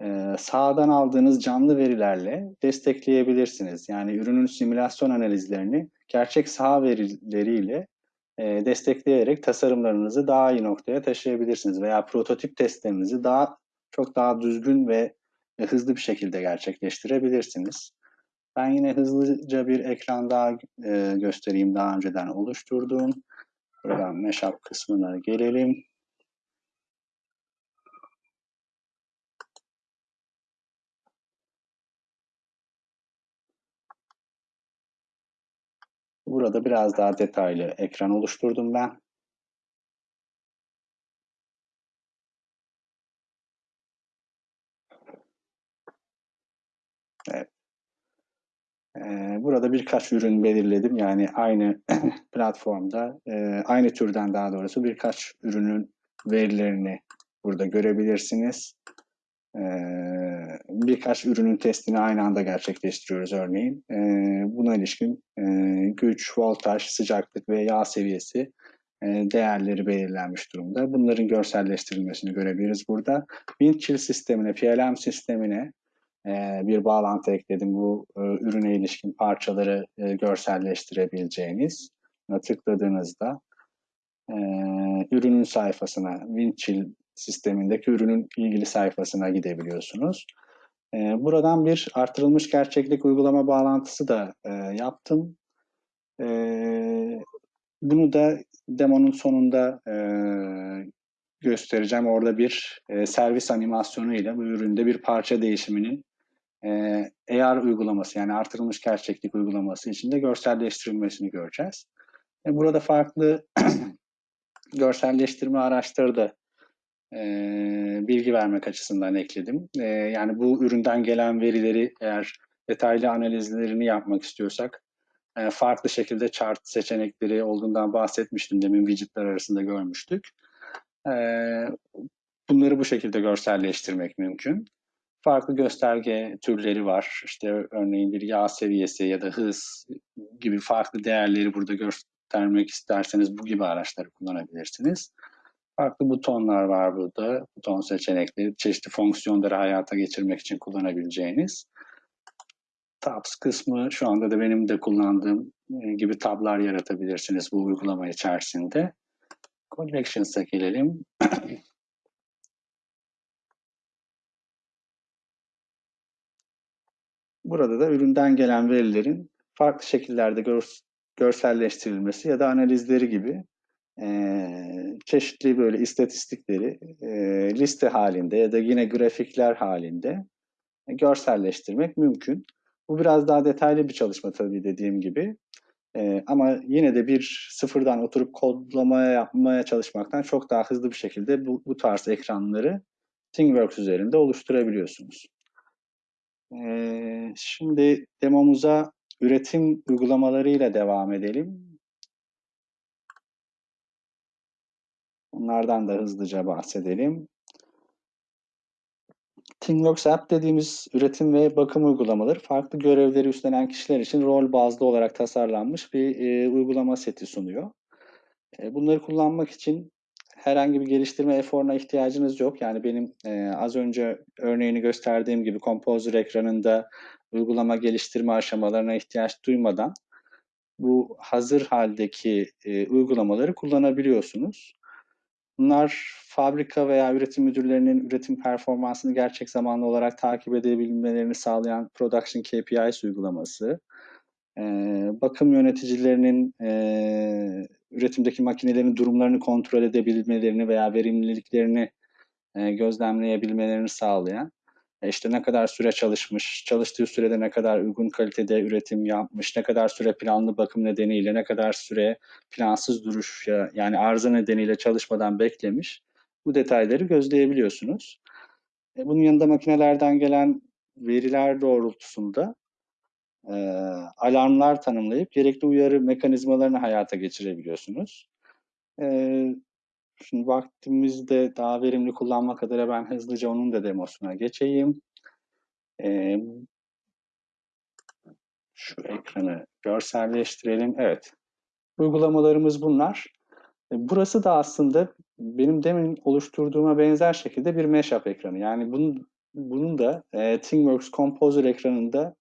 e, sağdan aldığınız canlı verilerle destekleyebilirsiniz. Yani ürünün simülasyon analizlerini gerçek saha verileriyle e, destekleyerek tasarımlarınızı daha iyi noktaya taşıyabilirsiniz veya prototip testlerinizi daha çok daha düzgün ve hızlı bir şekilde gerçekleştirebilirsiniz. Ben yine hızlıca bir ekran daha e, göstereyim daha önceden oluşturduğum. Buradan Meşap kısmına gelelim. Burada biraz daha detaylı ekran oluşturdum ben. Evet. Ee, burada birkaç ürün belirledim. Yani aynı platformda, e, aynı türden daha doğrusu birkaç ürünün verilerini burada görebilirsiniz. Ee, birkaç ürünün testini aynı anda gerçekleştiriyoruz örneğin. Ee, buna ilişkin e, güç, voltaj, sıcaklık ve yağ seviyesi e, değerleri belirlenmiş durumda. Bunların görselleştirilmesini görebiliriz burada. Windchill sistemine, PLM sistemine bir bağlantı ekledim. Bu ürüne ilişkin parçaları görselleştirebileceğiniz. Buna tıkladığınızda ürünün sayfasına, Windchill sistemindeki ürünün ilgili sayfasına gidebiliyorsunuz. E, buradan bir artırılmış gerçeklik uygulama bağlantısı da e, yaptım. E, bunu da demonun sonunda e, göstereceğim. Orada bir e, servis animasyonu ile bu üründe bir parça değişiminin e, AR uygulaması yani artırılmış gerçeklik uygulaması içinde görselleştirilmesini göreceğiz. E, burada farklı görselleştirme araçları da e, bilgi vermek açısından ekledim. E, yani bu üründen gelen verileri eğer detaylı analizlerini yapmak istiyorsak e, farklı şekilde chart seçenekleri olduğundan bahsetmiştim. Demin widgetler arasında görmüştük. E, bunları bu şekilde görselleştirmek mümkün. Farklı gösterge türleri var. İşte örneğin bir yağ seviyesi ya da hız gibi farklı değerleri burada göstermek isterseniz bu gibi araçları kullanabilirsiniz. Farklı butonlar var burada. Buton seçenekleri, çeşitli fonksiyonları hayata geçirmek için kullanabileceğiniz. Tabs kısmı şu anda da benim de kullandığım e, gibi tablar yaratabilirsiniz bu uygulama içerisinde. Collections'a gelelim. Burada da üründen gelen verilerin farklı şekillerde gör, görselleştirilmesi ya da analizleri gibi çeşitli böyle istatistikleri e, liste halinde ya da yine grafikler halinde görselleştirmek mümkün. Bu biraz daha detaylı bir çalışma tabii dediğim gibi. E, ama yine de bir sıfırdan oturup kodlamaya yapmaya çalışmaktan çok daha hızlı bir şekilde bu, bu tarz ekranları ThingWorks üzerinde oluşturabiliyorsunuz. Şimdi demomuza üretim uygulamalarıyla devam edelim. Bunlardan da hızlıca bahsedelim. ThingWorks App dediğimiz üretim ve bakım uygulamaları farklı görevleri üstlenen kişiler için rol bazlı olarak tasarlanmış bir e, uygulama seti sunuyor. E, bunları kullanmak için herhangi bir geliştirme eforuna ihtiyacınız yok. Yani benim e, az önce örneğini gösterdiğim gibi Composer ekranında uygulama geliştirme aşamalarına ihtiyaç duymadan bu hazır haldeki e, uygulamaları kullanabiliyorsunuz. Bunlar fabrika veya üretim müdürlerinin üretim performansını gerçek zamanlı olarak takip edebilmelerini sağlayan Production KPIs uygulaması, e, bakım yöneticilerinin e, üretimdeki makinelerin durumlarını kontrol edebilmelerini veya verimliliklerini e, gözlemleyebilmelerini sağlayan e, işte ne kadar süre çalışmış, çalıştığı sürede ne kadar uygun kalitede üretim yapmış, ne kadar süre planlı bakım nedeniyle, ne kadar süre plansız duruş yani arıza nedeniyle çalışmadan beklemiş. Bu detayları gözleyebiliyorsunuz. E, bunun yanında makinelerden gelen veriler doğrultusunda e, alarmlar tanımlayıp gerekli uyarı mekanizmalarını hayata geçirebiliyorsunuz. E, Şimdi vaktimizde daha verimli kullanmak adına ben hızlıca onun da demosuna geçeyim. Ee, şu ekranı görselleştirelim. Evet. Uygulamalarımız bunlar. E, burası da aslında benim demin oluşturduğuma benzer şekilde bir mashup ekranı. Yani bunun, bunun da e, ThingWorks Composer ekranında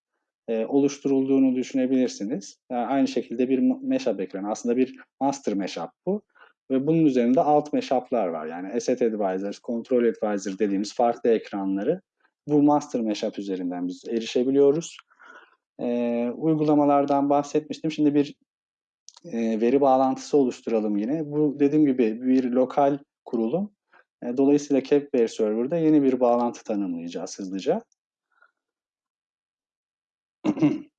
e, oluşturulduğunu düşünebilirsiniz. Yani aynı şekilde bir mashup ekranı. Aslında bir master mashup bu. Ve bunun üzerinde alt mashup'lar var. Yani Asset Advisor, Control Advisor dediğimiz farklı ekranları bu Master Mashup üzerinden biz erişebiliyoruz. e, uygulamalardan bahsetmiştim. Şimdi bir e, veri bağlantısı oluşturalım yine. Bu dediğim gibi bir lokal kurulum. E, dolayısıyla Capware Server'da yeni bir bağlantı tanımlayacağız hızlıca.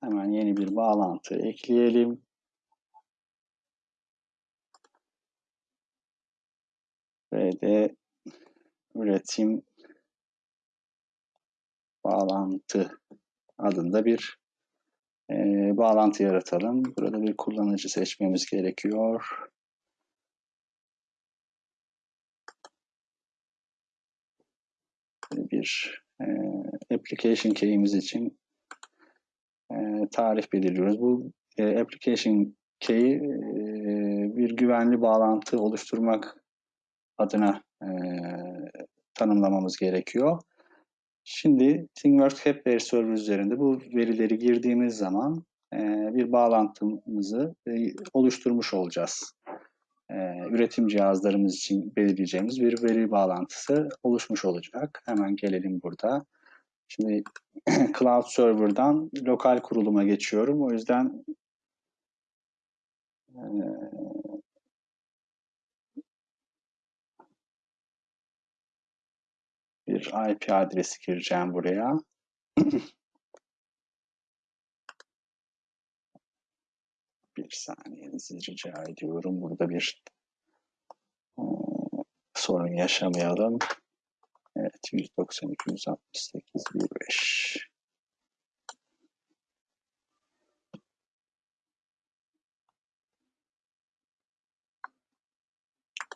Hemen yeni bir bağlantı ekleyelim. Ve de üretim bağlantı adında bir e, bağlantı yaratalım. Burada bir kullanıcı seçmemiz gerekiyor. Bir e, application key'imiz için e, tarih belirliyoruz. Bu e, application key'i e, bir güvenli bağlantı oluşturmak adına e, tanımlamamız gerekiyor. Şimdi ThingWorks Capware Server üzerinde bu verileri girdiğimiz zaman bir bağlantımızı oluşturmuş olacağız. E, üretim cihazlarımız için belirleyeceğimiz bir veri bağlantısı oluşmuş olacak. Hemen gelelim burada. Şimdi Cloud Server'dan lokal kuruluma geçiyorum. O yüzden e, bir IP adresi gireceğim buraya. bir saniyenizi rica ediyorum. Burada bir sorun yaşamayalım. Evet 192 168 15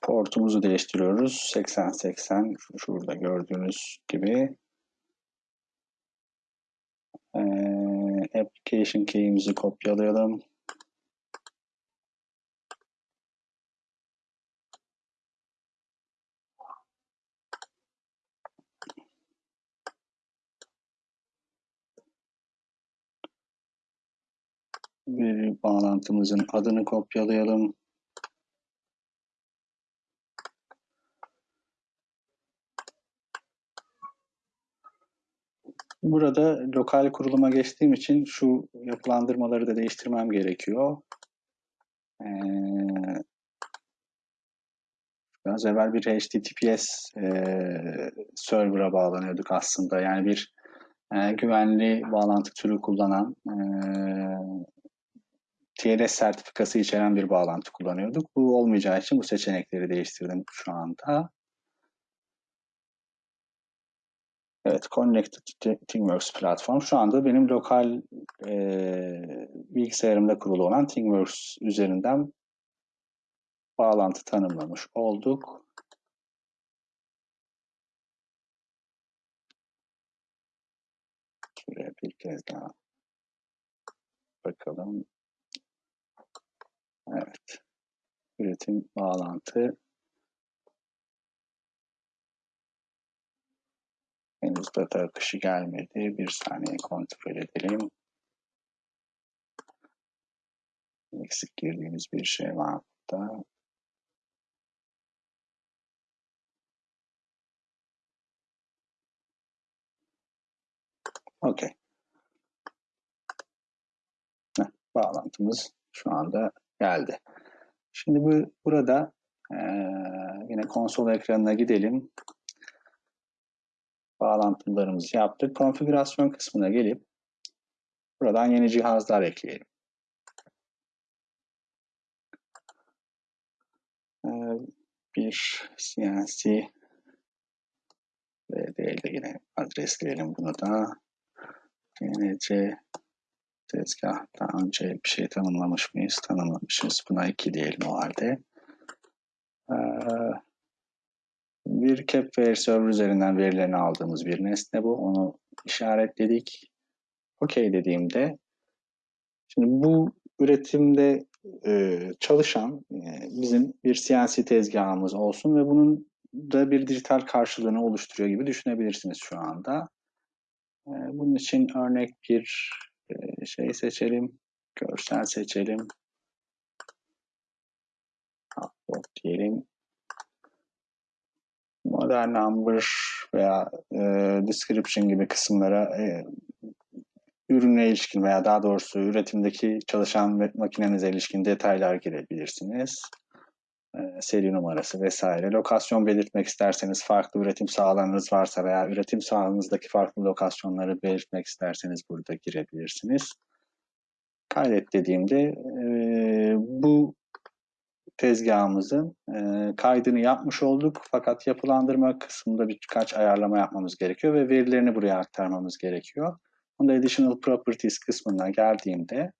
Portumuzu değiştiriyoruz. 8080 şurada gördüğünüz gibi. Ee, application key'imizi kopyalayalım. Bir bağlantımızın adını kopyalayalım. Burada lokal kuruluma geçtiğim için şu yapılandırmaları da değiştirmem gerekiyor. Ee, biraz evvel bir HTTPS e, server'a bağlanıyorduk aslında. Yani bir e, güvenli bağlantı türü kullanan e, TLS sertifikası içeren bir bağlantı kullanıyorduk. Bu olmayacağı için bu seçenekleri değiştirdim şu anda. Evet, Connected ThingWorks platform. Şu anda benim lokal e, bilgisayarımda kurulu olan ThingWorks üzerinden bağlantı tanımlamış olduk. Şuraya bir kez daha bakalım. Evet. Üretim bağlantı Henüz data akışı gelmedi. Bir saniye kontrol edelim. Eksik girdiğimiz bir şey var burada. Okey. Bağlantımız şu anda geldi. Şimdi bu burada e, yine konsol ekranına gidelim bağlantılarımızı yaptık. Konfigürasyon kısmına gelip buradan yeni cihazlar ekleyelim. Ee, bir CNC VD'de yine adresleyelim bunu da. CNC tezgah daha önce bir şey tanımlamış mıyız? Tanımlamışız. Buna 2 diyelim o halde. Ee, bir Capware server üzerinden verilerini aldığımız bir nesne bu. Onu işaretledik. OK dediğimde şimdi bu üretimde e, çalışan e, bizim bir CNC tezgahımız olsun ve bunun da bir dijital karşılığını oluşturuyor gibi düşünebilirsiniz şu anda. E, bunun için örnek bir şey seçelim. Görsel seçelim. Upload diyelim model number veya e, description gibi kısımlara e, ürüne ilişkin veya daha doğrusu üretimdeki çalışan makinenize ilişkin detaylar girebilirsiniz. E, seri numarası vesaire. Lokasyon belirtmek isterseniz farklı üretim sahalarınız varsa veya üretim sahanızdaki farklı lokasyonları belirtmek isterseniz burada girebilirsiniz. Kaydet dediğimde e, bu tezgahımızın e, kaydını yapmış olduk. Fakat yapılandırma kısmında birkaç ayarlama yapmamız gerekiyor ve verilerini buraya aktarmamız gerekiyor. Bunda Additional Properties kısmına geldiğimde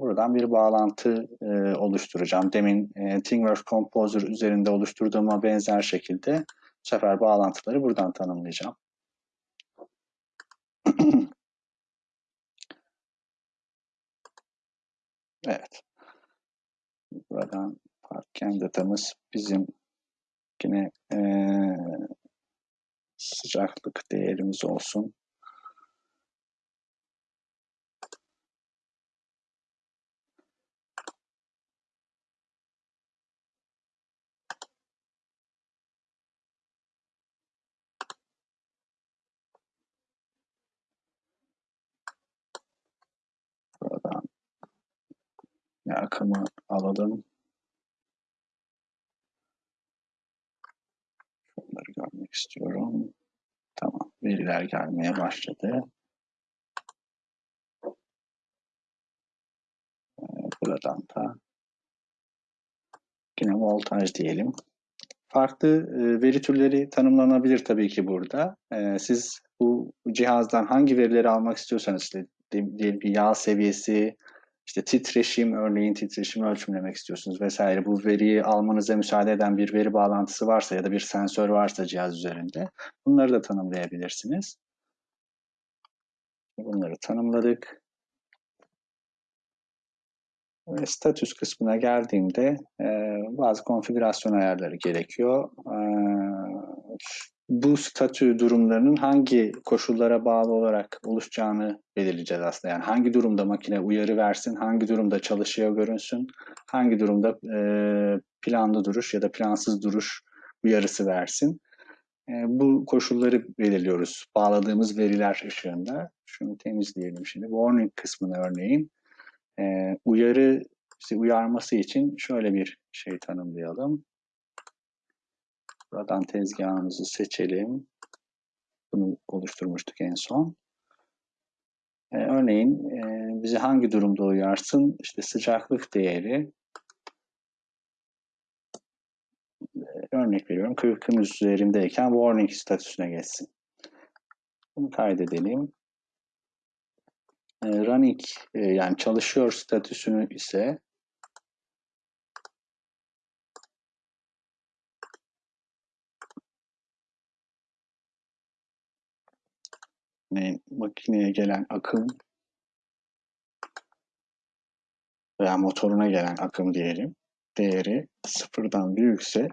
buradan bir bağlantı e, oluşturacağım. Demin e, ThingWorks Composer üzerinde oluşturduğuma benzer şekilde bu sefer bağlantıları buradan tanımlayacağım. evet. Buradan parken datamız bizim yine e, sıcaklık değerimiz olsun. Buradan akımı alalım. Şunları görmek istiyorum. Tamam. Veriler gelmeye başladı. Ee, buradan da yine voltaj diyelim. Farklı e, veri türleri tanımlanabilir tabii ki burada. E, siz bu cihazdan hangi verileri almak istiyorsanız diyelim ki yağ seviyesi, işte titreşim, örneğin titreşimi ölçümlemek istiyorsunuz vesaire. Bu veriyi almanıza müsaade eden bir veri bağlantısı varsa ya da bir sensör varsa cihaz üzerinde bunları da tanımlayabilirsiniz. Bunları tanımladık. Ve statüs kısmına geldiğimde e, bazı konfigürasyon ayarları gerekiyor. E, bu statü durumlarının hangi koşullara bağlı olarak oluşacağını belirleyeceğiz aslında. Yani hangi durumda makine uyarı versin, hangi durumda çalışıyor görünsün, hangi durumda e, planlı duruş ya da plansız duruş uyarısı versin. E, bu koşulları belirliyoruz bağladığımız veriler ışığında. Şunu temizleyelim şimdi. Warning kısmını örneğin e, uyarı bizi uyarması için şöyle bir şey tanımlayalım. Buradan tezgahımızı seçelim. Bunu oluşturmuştuk en son. Ee, örneğin e, bizi hangi durumda uyarsın? İşte sıcaklık değeri. Ee, örnek veriyorum 40'ın üzerindeyken warning statüsüne geçsin. Bunu kaydedelim. Ee, running e, yani çalışıyor statüsünü ise makineye gelen akım veya motoruna gelen akım diyelim değeri sıfırdan büyükse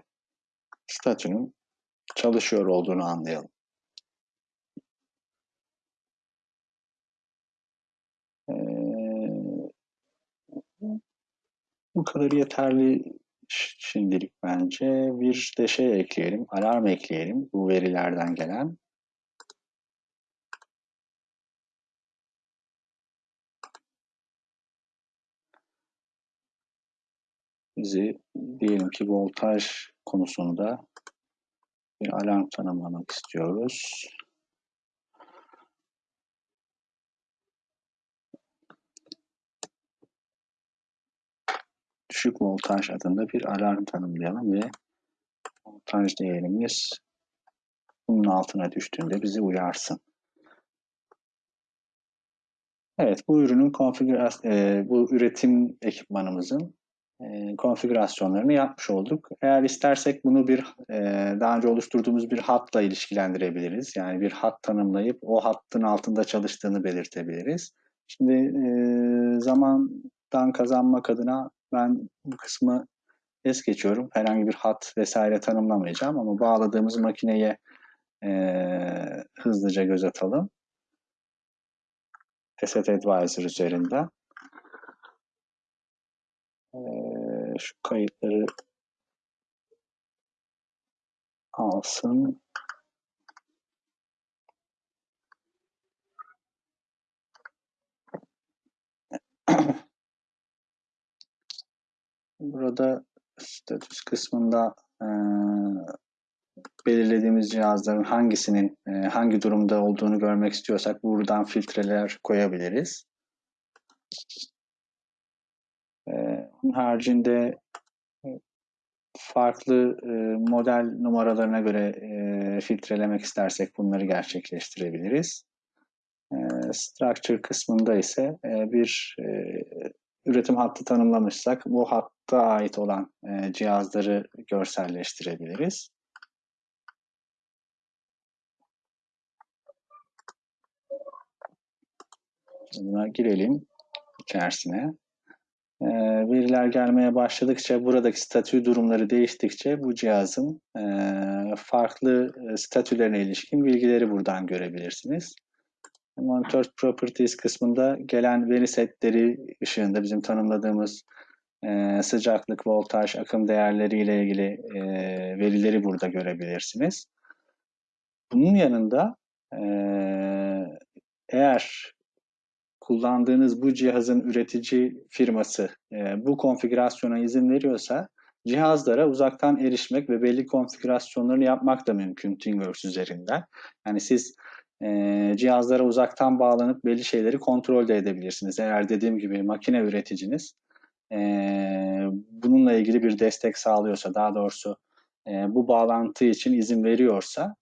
statünün çalışıyor olduğunu anlayalım. Ee, bu kadar yeterli şimdilik bence. Bir de şey ekleyelim, alarm ekleyelim bu verilerden gelen. Bizi diyelim ki voltaj konusunda bir alarm tanımlamak istiyoruz. Düşük voltaj adında bir alarm tanımlayalım ve voltaj değerimiz bunun altına düştüğünde bizi uyarsın. Evet, bu ürünün konfigürasyon, e, bu üretim ekipmanımızın e, konfigürasyonlarını yapmış olduk. Eğer istersek bunu bir e, daha önce oluşturduğumuz bir hatla ilişkilendirebiliriz. Yani bir hat tanımlayıp o hattın altında çalıştığını belirtebiliriz. Şimdi e, zamandan kazanmak adına ben bu kısmı es geçiyorum. Herhangi bir hat vesaire tanımlamayacağım ama bağladığımız makineye hızlıca göz atalım. Asset Advisor üzerinden. Ee, şu kayıtları alsın. Burada status kısmında e, belirlediğimiz cihazların hangisinin e, hangi durumda olduğunu görmek istiyorsak buradan filtreler koyabiliriz. E, onun haricinde farklı e, model numaralarına göre e, filtrelemek istersek bunları gerçekleştirebiliriz. E, structure kısmında ise e, bir e, üretim hattı tanımlamışsak bu hatta ait olan e, cihazları görselleştirebiliriz. Buna girelim içerisine. E, veriler gelmeye başladıkça, buradaki statü durumları değiştikçe bu cihazın e, farklı e, statülerine ilişkin bilgileri buradan görebilirsiniz. Monitor Properties kısmında gelen veri setleri ışığında bizim tanımladığımız e, sıcaklık, voltaj, akım değerleriyle ilgili verileri burada görebilirsiniz. Bunun yanında eğer kullandığınız bu cihazın üretici firması e, bu konfigürasyona izin veriyorsa cihazlara uzaktan erişmek ve belli konfigürasyonlarını yapmak da mümkün ThingWorks üzerinden. Yani siz e, cihazlara uzaktan bağlanıp belli şeyleri kontrol de edebilirsiniz. Eğer dediğim gibi makine üreticiniz e, bununla ilgili bir destek sağlıyorsa, daha doğrusu e, bu bağlantı için izin veriyorsa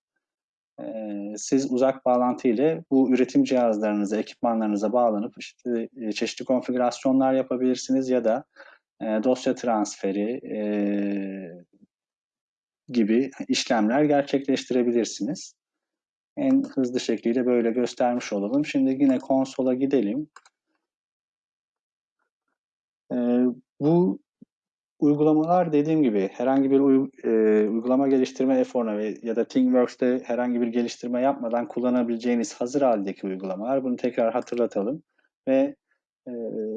siz uzak bağlantı ile bu üretim cihazlarınıza, ekipmanlarınıza bağlanıp işte e, çeşitli konfigürasyonlar yapabilirsiniz ya da e, dosya transferi e, gibi işlemler gerçekleştirebilirsiniz. En hızlı şekliyle böyle göstermiş olalım. Şimdi yine konsola gidelim. Bu Uygulamalar dediğim gibi herhangi bir e, uygulama geliştirme eforuna ya da ThingWorks'te herhangi bir geliştirme yapmadan kullanabileceğiniz hazır haldeki uygulamalar. Bunu tekrar hatırlatalım ve e,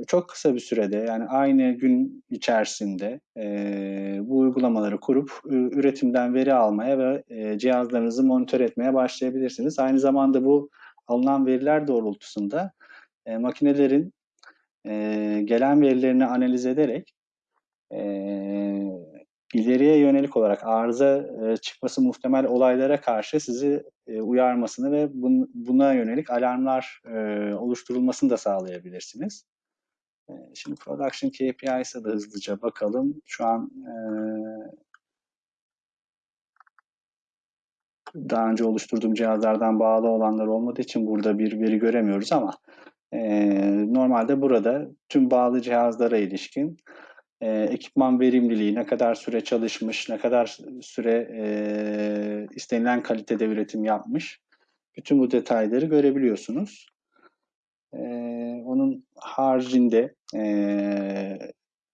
çok kısa bir sürede yani aynı gün içerisinde e, bu uygulamaları kurup üretimden veri almaya ve e, cihazlarınızı monitör etmeye başlayabilirsiniz. Aynı zamanda bu alınan veriler doğrultusunda e, makinelerin e, gelen verilerini analiz ederek e, ileriye yönelik olarak arıza çıkması muhtemel olaylara karşı sizi uyarmasını ve bun, buna yönelik alarmlar oluşturulmasını da sağlayabilirsiniz. Şimdi Production KPI's'e de hızlıca bakalım. Şu an daha önce oluşturduğum cihazlardan bağlı olanlar olmadığı için burada bir veri göremiyoruz ama normalde burada tüm bağlı cihazlara ilişkin e, ekipman verimliliği, ne kadar süre çalışmış, ne kadar süre e, istenilen kalitede üretim yapmış. Bütün bu detayları görebiliyorsunuz. E, onun haricinde e,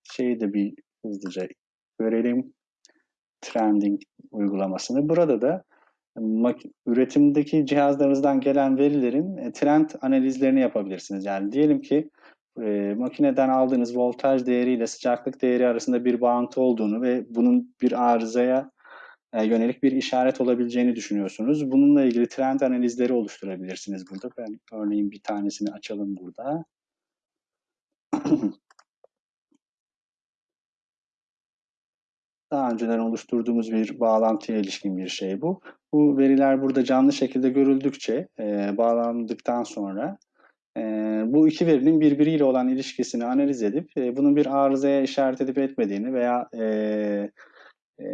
şeyi de bir hızlıca görelim. Trending uygulamasını. Burada da üretimdeki cihazlarınızdan gelen verilerin e, trend analizlerini yapabilirsiniz. Yani diyelim ki e, makineden aldığınız voltaj değeriyle sıcaklık değeri arasında bir bağıntı olduğunu ve bunun bir arızaya e, yönelik bir işaret olabileceğini düşünüyorsunuz. Bununla ilgili trend analizleri oluşturabilirsiniz burada. Ben örneğin bir tanesini açalım burada. Daha önceden oluşturduğumuz bir bağlantıya ilişkin bir şey bu. Bu veriler burada canlı şekilde görüldükçe e, bağlandıktan sonra e, bu iki verinin birbiriyle olan ilişkisini analiz edip e, bunun bir arızaya işaret edip etmediğini veya e, e,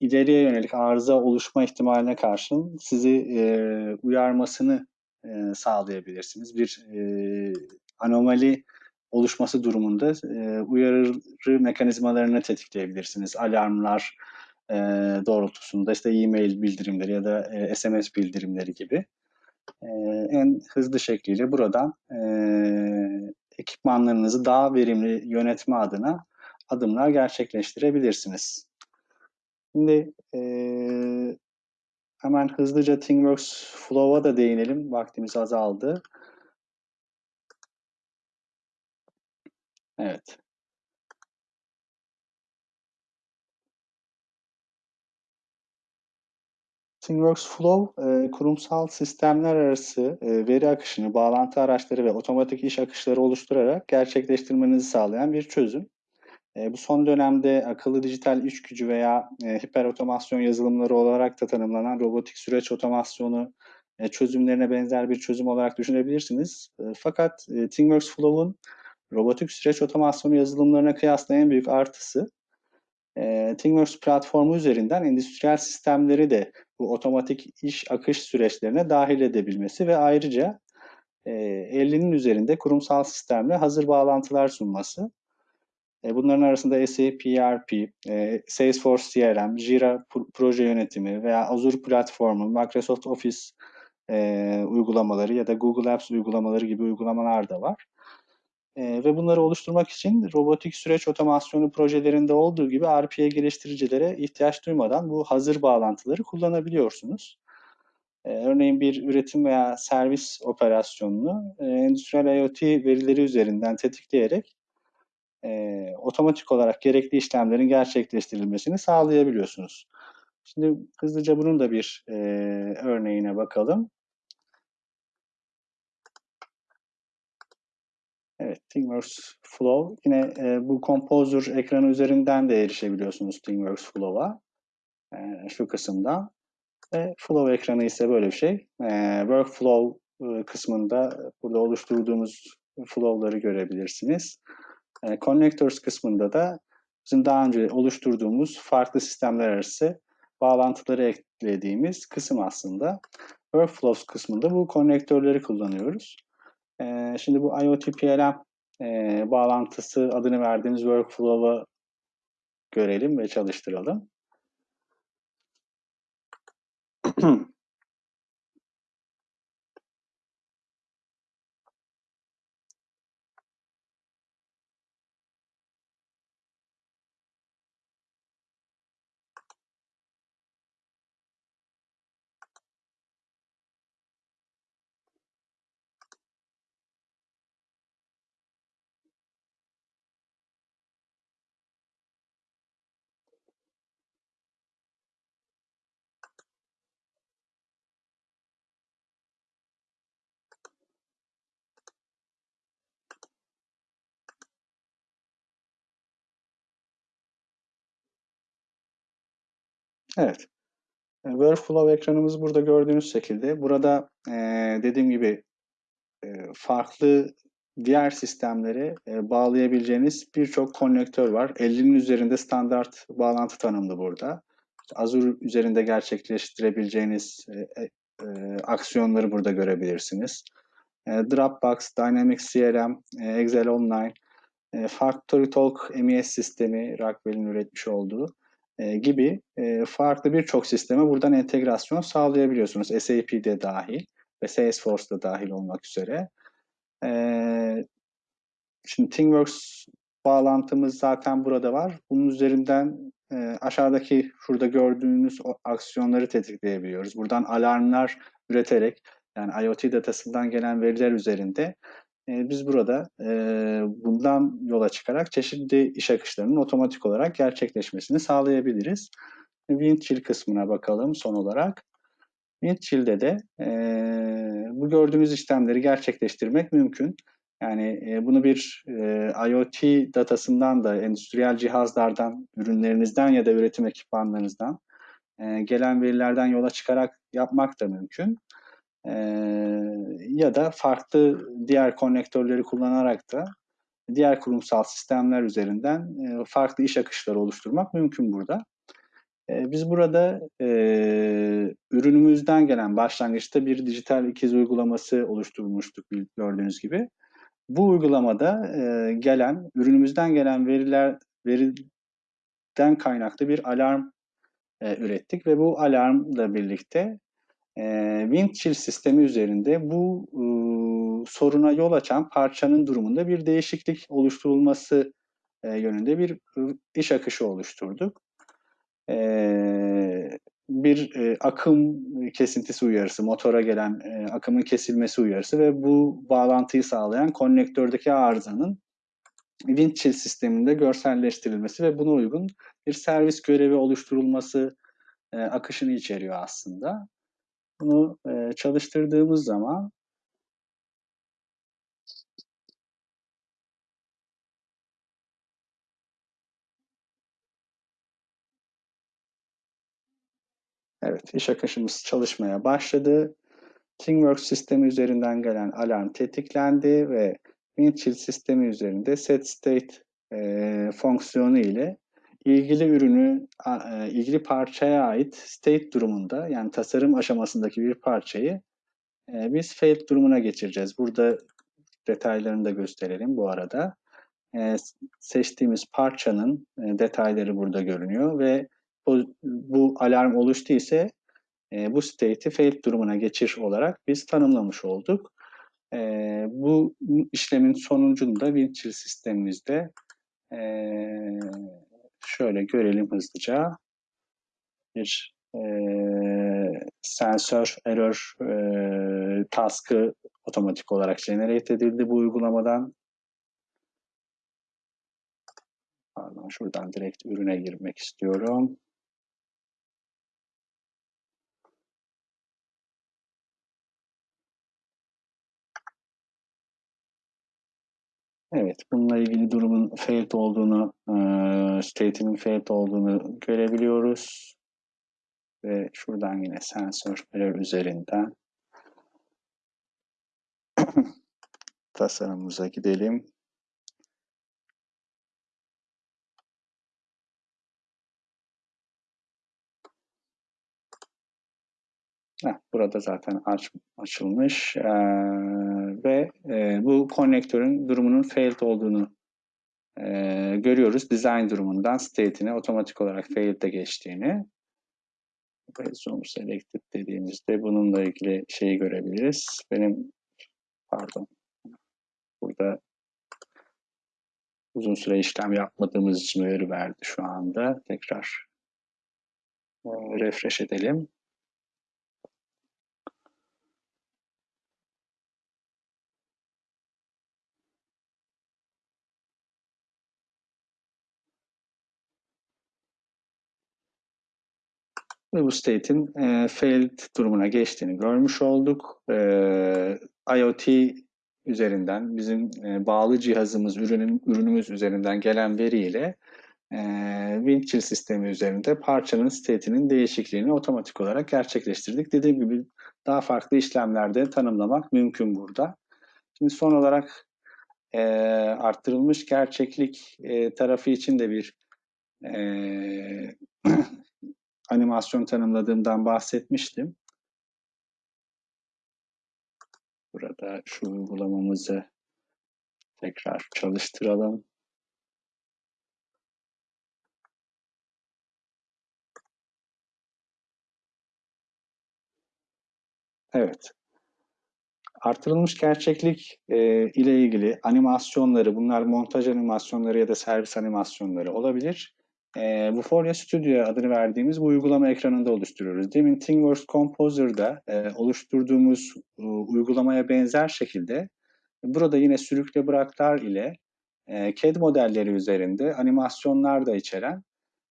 ileriye yönelik arıza oluşma ihtimaline karşın sizi e, uyarmasını e, sağlayabilirsiniz. Bir e, anomali oluşması durumunda e, uyarı mekanizmalarını tetikleyebilirsiniz. Alarmlar e, doğrultusunda işte e-mail bildirimleri ya da e, SMS bildirimleri gibi e, en hızlı şekliyle buradan e, ekipmanlarınızı daha verimli yönetme adına adımlar gerçekleştirebilirsiniz. Şimdi e, hemen hızlıca ThingWorks Flow'a da değinelim. Vaktimiz azaldı. Evet. ThingWorks Flow, e, kurumsal sistemler arası e, veri akışını, bağlantı araçları ve otomatik iş akışları oluşturarak gerçekleştirmenizi sağlayan bir çözüm. E, bu son dönemde akıllı dijital iş gücü veya hiper otomasyon yazılımları olarak da tanımlanan robotik süreç otomasyonu çözümlerine benzer bir çözüm olarak düşünebilirsiniz. Fakat e, ThingWorx Flow'un robotik süreç otomasyonu yazılımlarına kıyasla en büyük artısı e, ThingWorx platformu üzerinden endüstriyel sistemleri de bu otomatik iş akış süreçlerine dahil edebilmesi ve ayrıca e, 50'nin üzerinde kurumsal sistemle hazır bağlantılar sunması. E, bunların arasında SAP ERP, e, Salesforce CRM, Jira proje yönetimi veya Azure platformu, Microsoft Office e, uygulamaları ya da Google Apps uygulamaları gibi uygulamalar da var. Ve bunları oluşturmak için robotik süreç otomasyonu projelerinde olduğu gibi RPA geliştiricilere ihtiyaç duymadan bu hazır bağlantıları kullanabiliyorsunuz. örneğin bir üretim veya servis operasyonunu endüstriyel IoT verileri üzerinden tetikleyerek e, otomatik olarak gerekli işlemlerin gerçekleştirilmesini sağlayabiliyorsunuz. Şimdi hızlıca bunun da bir e, örneğine bakalım. Evet, ThingWorks Flow. Yine e, bu Composer ekranı üzerinden de erişebiliyorsunuz ThingWorks Flow'a. E, şu kısımda. Ve Flow ekranı ise böyle bir şey. E, Workflow e, kısmında burada oluşturduğumuz flow'ları görebilirsiniz. E, connectors kısmında da bizim daha önce oluşturduğumuz farklı sistemler arası bağlantıları eklediğimiz kısım aslında. Workflows kısmında bu konnektörleri kullanıyoruz. Şimdi bu IoT PLM e, bağlantısı adını verdiğimiz workflow'u görelim ve çalıştıralım. Evet. E, workflow ekranımız burada gördüğünüz şekilde. Burada e, dediğim gibi e, farklı diğer sistemleri e, bağlayabileceğiniz birçok konnektör var. 50'nin üzerinde standart bağlantı tanımlı burada. Azure üzerinde gerçekleştirebileceğiniz e, e, e, aksiyonları burada görebilirsiniz. E, Dropbox, Dynamics CRM, e, Excel Online, e, FactoryTalk MES sistemi, Rockwell'in üretmiş olduğu e, gibi e, farklı birçok sisteme buradan entegrasyon sağlayabiliyorsunuz. SAP'de dahil ve Salesforce'da dahil olmak üzere. E, şimdi ThingWorks bağlantımız zaten burada var. Bunun üzerinden e, aşağıdaki şurada gördüğünüz aksiyonları tetikleyebiliyoruz. Buradan alarmlar üreterek yani IoT datasından gelen veriler üzerinde e, biz burada e, bundan yola çıkarak çeşitli iş akışlarının otomatik olarak gerçekleşmesini sağlayabiliriz. Windchill kısmına bakalım son olarak. Windchill'de de e, bu gördüğünüz işlemleri gerçekleştirmek mümkün. Yani e, bunu bir IoT datasından da, endüstriyel cihazlardan, ürünlerinizden ya da üretim ekipmanlarınızdan gelen verilerden yola çıkarak yapmak da mümkün. E, ya da farklı diğer konnektörleri kullanarak da diğer kurumsal sistemler üzerinden e, farklı iş akışları oluşturmak mümkün burada. E, biz burada e, ürünümüzden gelen başlangıçta bir dijital ikiz uygulaması oluşturmuştuk gördüğünüz gibi. Bu uygulamada e, gelen, ürünümüzden gelen veriler veriden kaynaklı bir alarm e, ürettik ve bu alarmla birlikte e, Windchill sistemi üzerinde bu e, soruna yol açan parçanın durumunda bir değişiklik oluşturulması e, yönünde bir iş akışı oluşturduk. E, bir e, akım kesintisi uyarısı, motora gelen e, akımın kesilmesi uyarısı ve bu bağlantıyı sağlayan konnektördeki arızanın Windchill sisteminde görselleştirilmesi ve buna uygun bir servis görevi oluşturulması e, akışını içeriyor aslında. Bunu e, çalıştırdığımız zaman Evet, iş akışımız çalışmaya başladı. ThingWorks sistemi üzerinden gelen alarm tetiklendi ve Windchill sistemi üzerinde set state e, fonksiyonu ile ilgili ürünü, e, ilgili parçaya ait state durumunda yani tasarım aşamasındaki bir parçayı e, biz failed durumuna geçireceğiz. Burada detaylarını da gösterelim bu arada. E, seçtiğimiz parçanın detayları burada görünüyor ve bu, bu alarm oluştu ise bu state'i failed durumuna geçir olarak biz tanımlamış olduk. Bu işlemin sonucunda Windchill sistemimizde e, şöyle görelim hızlıca bir e, sensör error e, task'ı otomatik olarak generate edildi bu uygulamadan. Pardon, şuradan direkt ürüne girmek istiyorum. Evet, bununla ilgili durumun failed olduğunu, e, state'inin failed olduğunu görebiliyoruz. Ve şuradan yine sensör error üzerinden tasarımımıza gidelim. Heh, burada zaten aç, açılmış ee, ve e, bu konnektörün durumunun failed olduğunu e, görüyoruz. Design durumundan state'ine otomatik olarak failed'e geçtiğini. Zoom selected dediğimizde bununla ilgili şeyi görebiliriz. Benim pardon burada uzun süre işlem yapmadığımız için uyarı verdi şu anda. Tekrar e, refresh edelim. Ve bu state'in e, failed durumuna geçtiğini görmüş olduk. E, IoT üzerinden bizim e, bağlı cihazımız, ürünün, ürünümüz üzerinden gelen veriyle e, Windchill sistemi üzerinde parçanın state'inin değişikliğini otomatik olarak gerçekleştirdik. Dediğim gibi daha farklı işlemlerde tanımlamak mümkün burada. Şimdi son olarak e, arttırılmış gerçeklik e, tarafı için de bir e, animasyon tanımladığımdan bahsetmiştim. Burada şu uygulamamızı tekrar çalıştıralım. Evet. Artırılmış gerçeklik e, ile ilgili animasyonları, bunlar montaj animasyonları ya da servis animasyonları olabilir. E, bu Folia Studio adını verdiğimiz bu uygulama ekranında oluşturuyoruz. Demin ThingWorks Composer'da e, oluşturduğumuz e, uygulamaya benzer şekilde burada yine sürükle bıraklar ile e, CAD modelleri üzerinde animasyonlar da içeren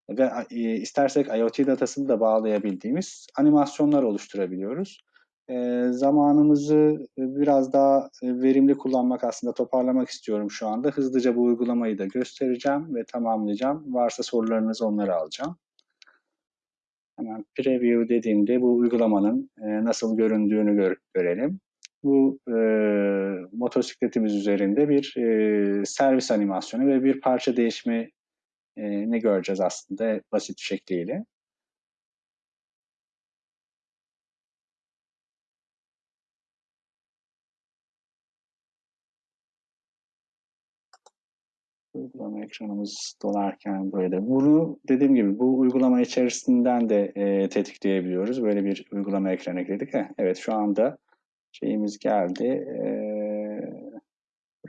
ve e, istersek IoT datasını da bağlayabildiğimiz animasyonlar oluşturabiliyoruz. E, zamanımızı biraz daha verimli kullanmak aslında toparlamak istiyorum şu anda. Hızlıca bu uygulamayı da göstereceğim ve tamamlayacağım. Varsa sorularınız onları alacağım. Hemen preview dediğimde bu uygulamanın e, nasıl göründüğünü gör, görelim. Bu e, motosikletimiz üzerinde bir e, servis animasyonu ve bir parça değişimi e, ne göreceğiz aslında basit şekliyle. Uygulama ekranımız dolarken böyle. Bunu dediğim gibi bu uygulama içerisinden de e, tetikleyebiliyoruz. Böyle bir uygulama ekranı ekledik. Heh, evet şu anda şeyimiz geldi. E,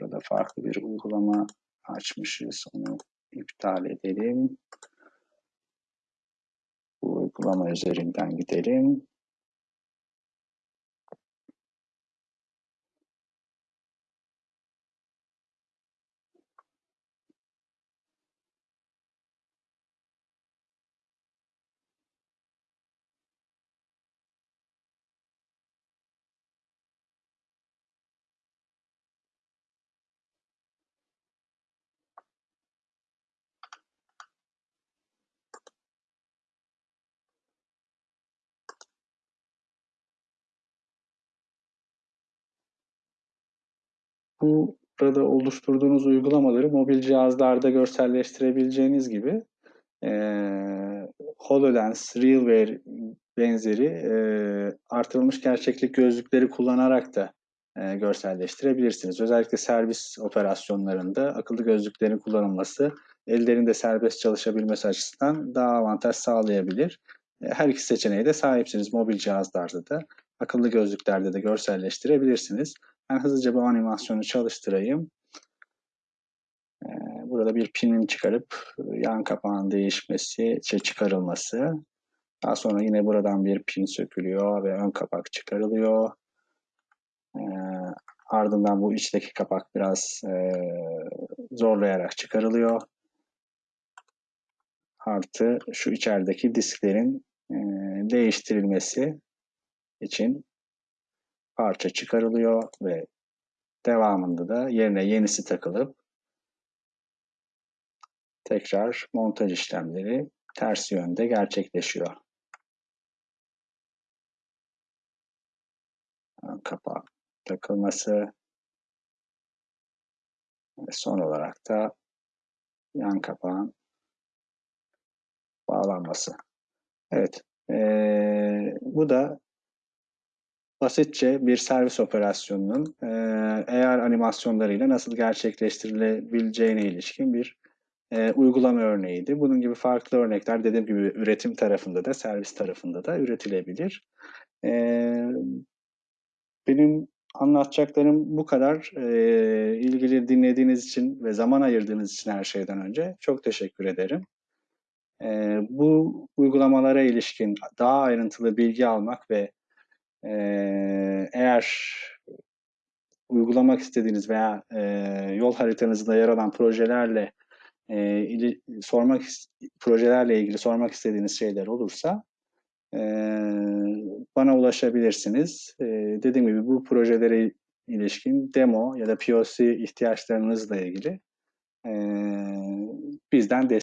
burada farklı bir uygulama açmışız. Onu iptal edelim. Bu uygulama üzerinden gidelim. Bu burada oluşturduğunuz uygulamaları mobil cihazlarda görselleştirebileceğiniz gibi e, HoloLens, RealWear benzeri e, artırılmış gerçeklik gözlükleri kullanarak da e, görselleştirebilirsiniz. Özellikle servis operasyonlarında akıllı gözlüklerin kullanılması ellerinde serbest çalışabilmesi açısından daha avantaj sağlayabilir. E, her iki seçeneğe de sahipsiniz. Mobil cihazlarda da, akıllı gözlüklerde de görselleştirebilirsiniz. Ben hızlıca bu animasyonu çalıştırayım. E, burada bir pinin çıkarıp yan kapağın değişmesi, şey çıkarılması. Daha sonra yine buradan bir pin sökülüyor ve ön kapak çıkarılıyor. E, ardından bu içteki kapak biraz e, zorlayarak çıkarılıyor. Artı şu içerideki disklerin e, değiştirilmesi için parça çıkarılıyor ve devamında da yerine yenisi takılıp tekrar montaj işlemleri ters yönde gerçekleşiyor. Kapağı takılması ve son olarak da yan kapağın bağlanması. Evet, ee, bu da basitçe bir servis operasyonunun eğer animasyonlarıyla nasıl gerçekleştirilebileceğine ilişkin bir e, uygulama örneğiydi. Bunun gibi farklı örnekler dediğim gibi üretim tarafında da servis tarafında da üretilebilir. E, benim anlatacaklarım bu kadar. E, ilgili dinlediğiniz için ve zaman ayırdığınız için her şeyden önce çok teşekkür ederim. E, bu uygulamalara ilişkin daha ayrıntılı bilgi almak ve eğer uygulamak istediğiniz veya e, yol haritanızda yer alan projelerle e, ili, sormak projelerle ilgili sormak istediğiniz şeyler olursa e, bana ulaşabilirsiniz. E, dediğim gibi bu projelere ilişkin demo ya da POC ihtiyaçlarınızla ilgili e, bizden destek